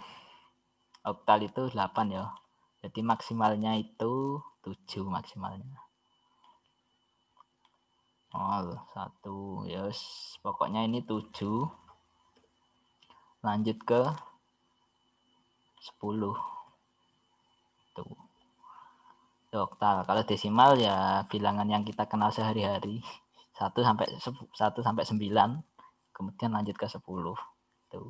oktal itu 8 ya jadi maksimalnya itu 7 maksimalnya Oh, satu, yes. Pokoknya ini 7. Lanjut ke 10. Tuh. Oktal. Kalau desimal ya bilangan yang kita kenal sehari-hari. 1 sampai 1 sampai 9 kemudian lanjut ke 10 tuh.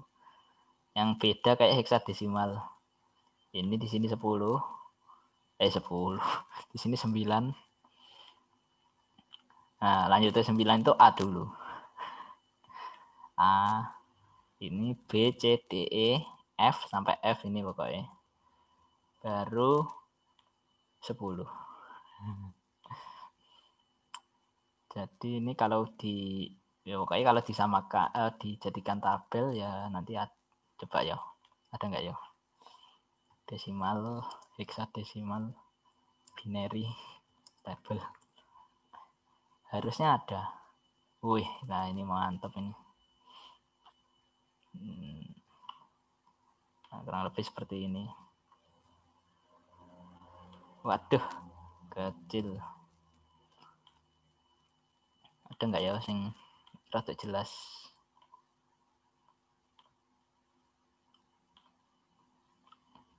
Yang beda kayak heksadesimal. Ini di sini 10 eh 10 di sini 9 nah lanjut ke 9 itu A dulu. A ini B C D E F sampai F ini pokoknya. Baru 10 Jadi ini kalau di ya pokoknya kalau disamakan eh, dijadikan tabel ya nanti ad, coba ya. Ada enggak ya? Desimal, hexadesimal, binary, tabel. Harusnya ada. Wih, nah ini mantap ini. Hmm. Nah, kurang lebih seperti ini. Waduh, kecil ada nggak ya sing rada jelas?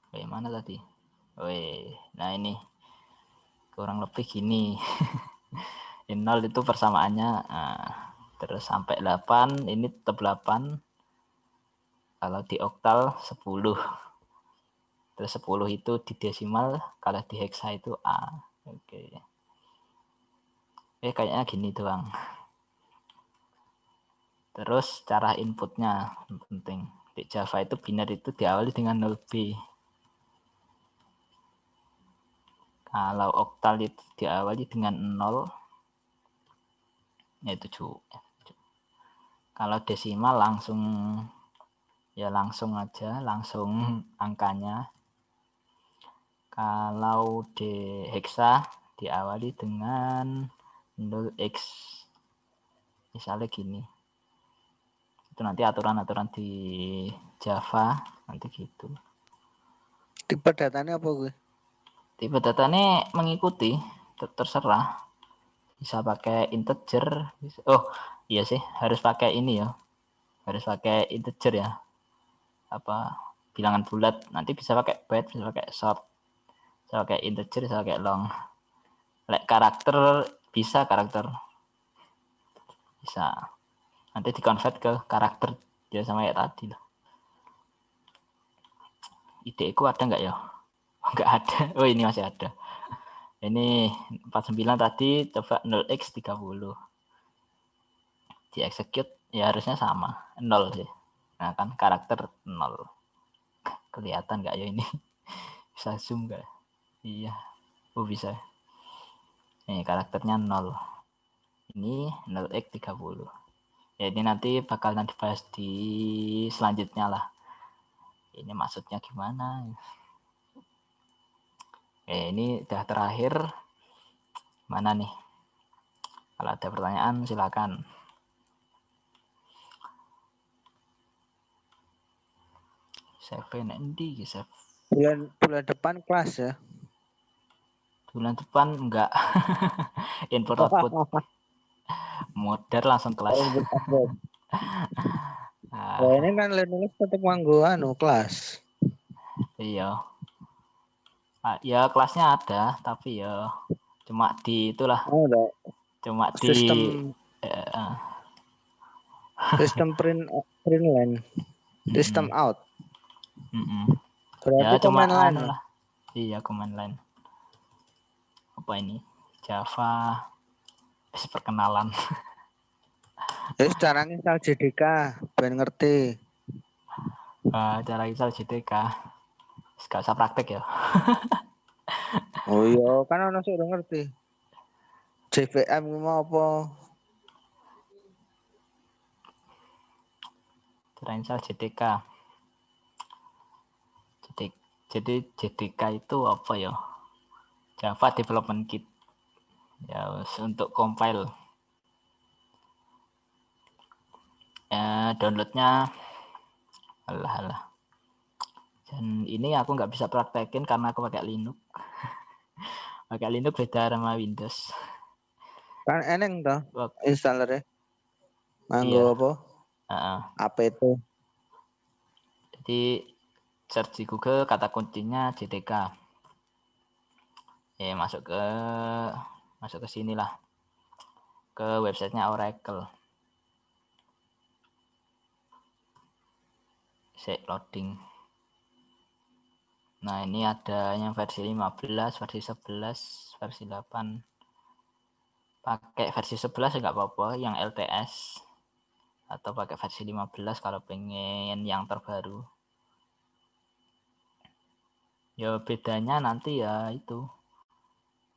Bagaimana tadi? Weh, nah ini kurang lebih gini. Ini 0 itu persamaannya nah, terus sampai 8 ini tetap 8 kalau di oktal 10 terus 10 itu di desimal kalau di heksa itu A. Oke. okay eh kayaknya gini doang. Terus cara inputnya penting. Di Java itu binar itu diawali dengan 0B kalau oktal itu diawali dengan 0 yaitu 7 kalau desimal langsung ya langsung aja langsung angkanya. Kalau di hexa diawali dengan 0x misalnya gini. Itu nanti aturan-aturan di Java nanti gitu. Tipe datanya apa gue? Tipe datanya mengikuti terserah. Bisa pakai integer oh iya sih harus pakai ini ya. Harus pakai integer ya. Apa bilangan bulat. Nanti bisa pakai byte bisa pakai short bisa pakai integer bisa pakai long. Like karakter bisa karakter. Bisa. Nanti dikonvert ke karakter ya sama kayak tadi lah. Ideku ada nggak ya? Nggak ada. Oh ini masih ada. Ini 49 tadi coba 0x 30 di execute ya harusnya sama. 0 sih. Nah kan karakter 0 kelihatan nggak ya ini? Bisa zoom nggak? Iya. Oh bisa ini karakternya 0 ini 0x 30 ya ini nanti bakal nanti bahas di selanjutnya lah. Ini maksudnya gimana? Oke, ini udah terakhir. Mana nih? Kalau ada pertanyaan silakan. Seven endi bulan bulan depan kelas ya bulan depan enggak. Input output modern langsung kelas. Nah, ini kan Linux tetap manggu anu kelas. Iya. Ah, ya kelasnya ada tapi ya cuma di itulah. Oh, cuma di sistem uh, sistem print print line. Sistem mm -hmm. out. Mm -hmm. Berarti ya cuma line anu lah. Iya command line apa ini? Java perkenalan. Terus cara install JDK ben ngerti. Uh, cara install JDK gak usah praktek ya. Oh iya kan orang sudah ngerti. JVM mau apa? Cara install JDK jadi jadi JDK itu apa ya Java Development Kit. Ya untuk compile. Ya downloadnya alah alah. Dan ini aku nggak bisa praktekin karena aku pakai Linux. Pakai Linux beda sama Windows. Kan eneng toh installernya. Manggo iya. apa? Uh -uh. apa itu jadi search di Google kata kuncinya JTK ya masuk ke masuk ke sini lah. Ke websitenya Oracle. Set loading. Nah ini ada yang versi 15 versi 11 versi 8 pakai versi 11 enggak apa-apa yang LTS atau pakai versi 15 kalau pengen yang terbaru. Ya bedanya nanti ya itu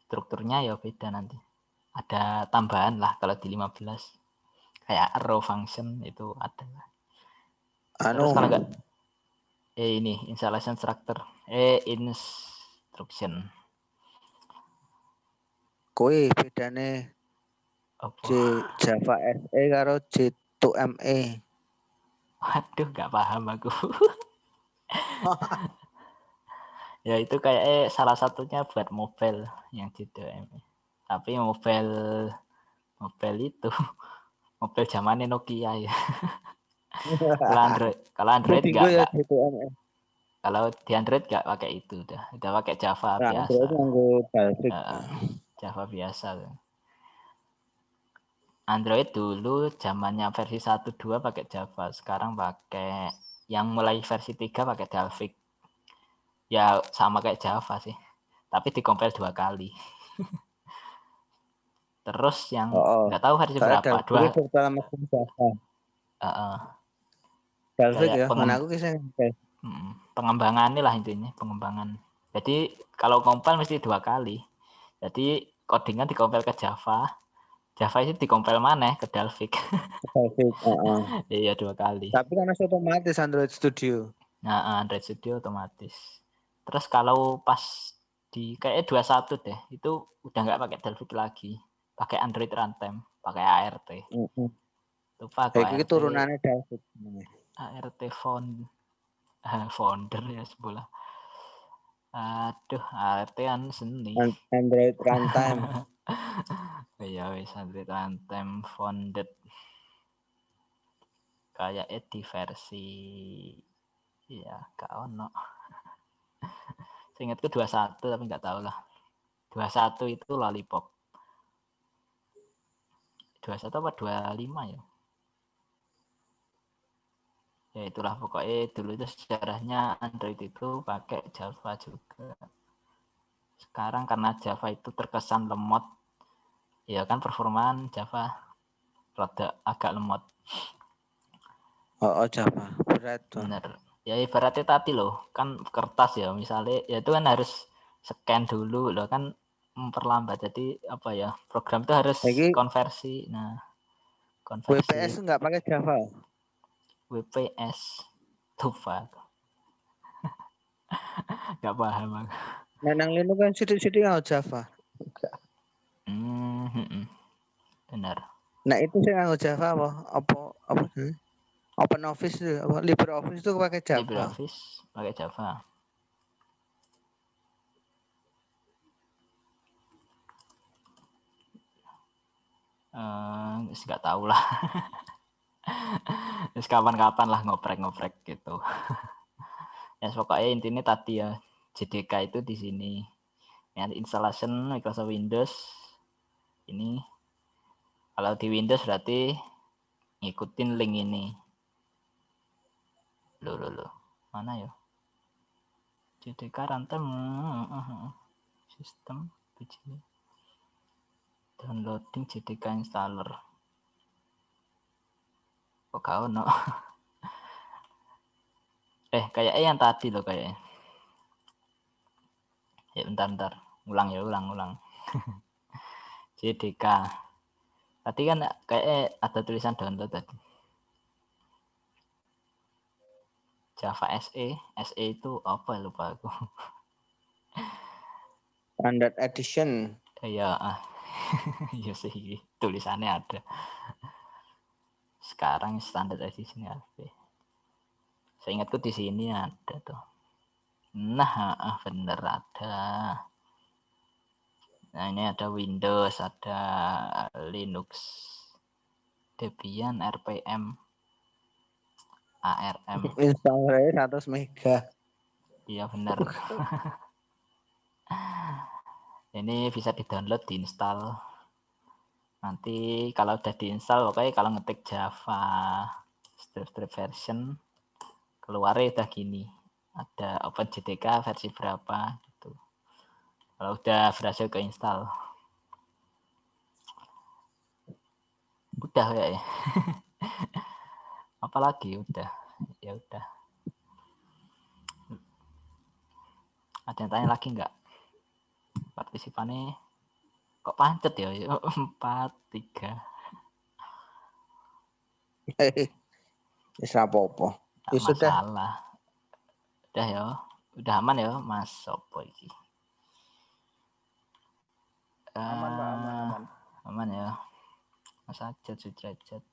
strukturnya ya beda nanti. Ada tambahan lah kalau di 15. Kayak row function itu ada. Anu. Terus kalau enggak eh ini installation structure eh instruction kowe bedane J Java SE karo J2ME waduh nggak paham aku ya itu kayak eh, salah satunya buat mobile yang di DM tapi mobile mobile itu mobile zamannya Nokia ya. Kalau Android kalau Android enggak, ya, kalau di Android enggak pakai itu udah. Udah pakai Java nah, biasa. Uh, Java biasa. Android dulu zamannya versi 1.2 pakai Java. Sekarang pakai yang mulai versi 3 pakai Dalvik ya sama kayak Java sih tapi dikompil dua kali terus yang oh, oh. nggak oh, tahu versi berapa dua uh, uh. ya peng... aku kisah pengembangan lah intinya pengembangan jadi kalau kompil mesti dua kali jadi codingan dikompil ke Java Java itu dikompil mana ke Dalvik. Dalvik, uh -uh. iya dua kali. Tapi kan masih otomatis Android Studio. Nah, Android Studio otomatis. Terus kalau pas di kayak 21 deh, itu udah nggak pakai Delphi lagi, pakai Android Runtime, pakai ART. Mm -hmm. Lupa aku ART. turunannya Delphi. ART font eh, founder ya sebelah. Aduh, ART kan seni. Android Runtime. ya wis Android Runtime founded. Kayak di versi ya gak ono. Seingatku 21 tapi nggak tahu lah. 21 itu lollipop. 21 apa 25 ya? Ya itulah pokoknya dulu itu sejarahnya Android itu pakai Java juga. Sekarang karena Java itu terkesan lemot ya kan performaan Java rada agak lemot. Oh, oh Java. Berat tuh. Bener ya ibaratnya tadi loh kan kertas ya misalnya ya itu kan harus scan dulu loh kan memperlambat. Jadi apa ya program itu harus Lagi, konversi. Nah konversi. WPS nggak pakai Java? WPS Tufa nggak paham aku. Nah nang Linux kan sidik-sidik nggak Java. Hmm, hmm, hmm, benar. Nah itu sih nggak Java apa apa apa hmm? Open Office itu LibreOffice itu pakai Java? LibreOffice pakai Java. Uh, nggak tahu lah. Kapan-kapan lah ngoprek-ngoprek gitu. Ya pokoknya intinya tadi ya JDK itu di sini. Ya installation Microsoft Windows ini. Kalau di Windows berarti ngikutin link ini lo lo lo mana ya? JDK runtime sistem begini downloading JDK installer. Kok kau no eh kayak yang tadi loh kayaknya ya bentar bentar. Ulang ya ulang ulang. JDK tadi kan kayak ada tulisan download tadi Java SE SE itu apa lupa aku. Standard edition. Ya ah. Iya sih tulisannya ada. Sekarang standar edition saya ingatku di sini ada tuh. Nah ah, bener ada. Nah ini ada Windows ada Linux Debian RPM ARM installernya 100 mega. Iya bener ini bisa di download diinstal nanti kalau udah diinstal oke kalau ngetik Java strip strip version keluar udah gini. Ada OpenJDK versi berapa gitu. Kalau udah berhasil keinstall udah ya apalagi udah ya udah. Ada yang tanya lagi nggak? Partisipannya kok pancet ya? Empat tiga. Bisa apa-apa. Ya sudah. udah ya udah aman ya mas? Sopo iki? Aman aman eh, aman. aman ya. Mas ajat sudrajat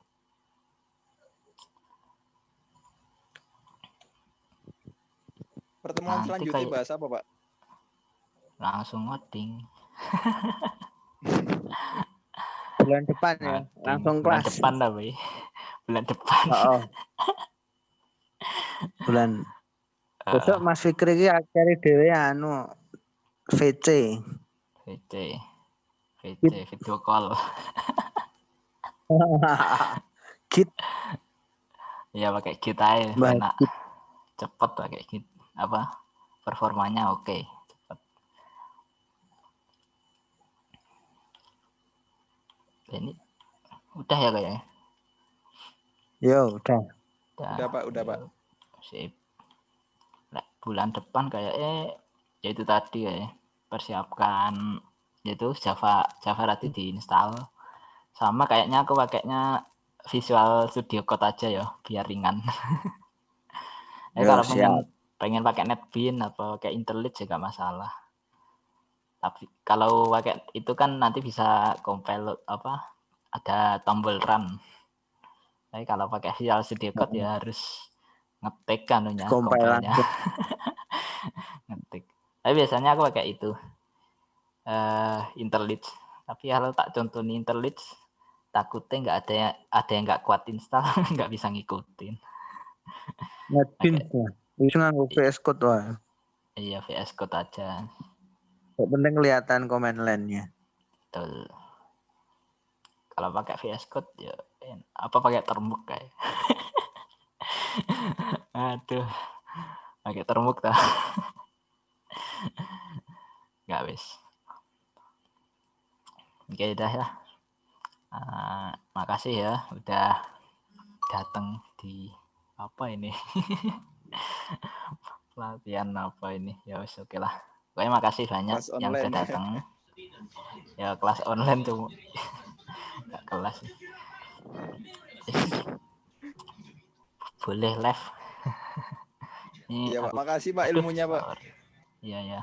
pertemuan Nanti selanjutnya kayak... bahas apa pak? Langsung ngoding bulan depan ya langsung bulan kelas. depan tapi bulan depan. Oh, oh. bulan. Uh, besok Mas Fikri ki cari dewe anu VC VC VC video call. Kit. Ya pakai kit aja enak. Cepet pakai kit apa performanya oke okay. ini udah ya kayaknya ya? Udah. Udah, udah pak udah pak. Sip. Nah, bulan depan kayaknya ya itu tadi ya persiapkan yaitu Java Java nanti diinstal. Sama kayaknya aku pakainya Visual Studio Code aja ya biar ringan. Ya, kalau pengen pengen pakai NetBeans atau kayak IntelliJ juga masalah. Tapi kalau pakai itu kan nanti bisa compile apa ada tombol run. Tapi kalau pakai Visual Studio Code ya harus ngetik kan ya compilenya. ngetik. Tapi biasanya aku pakai itu uh, IntelliJ tapi kalau tak contoh nih IntelliJ takutnya nggak ada yang ada yang nggak kuat install nggak bisa ngikutin. NetBeans itu nggak VS Code wah iya VS Code aja. Kok penting kelihatan komen lainnya. Betul. kalau pakai VS Code ya apa pakai termuk kayak? Aduh pakai termuk tak nggak wis oke udah ya. Uh, makasih ya udah datang di apa ini pelatihan apa ini ya oke lah pokoknya makasih banyak kelas yang online. sudah datang ya kelas online tuh nggak kelas boleh live Iya. Makasih, Pak, ilmunya, Pak. Iya, ya.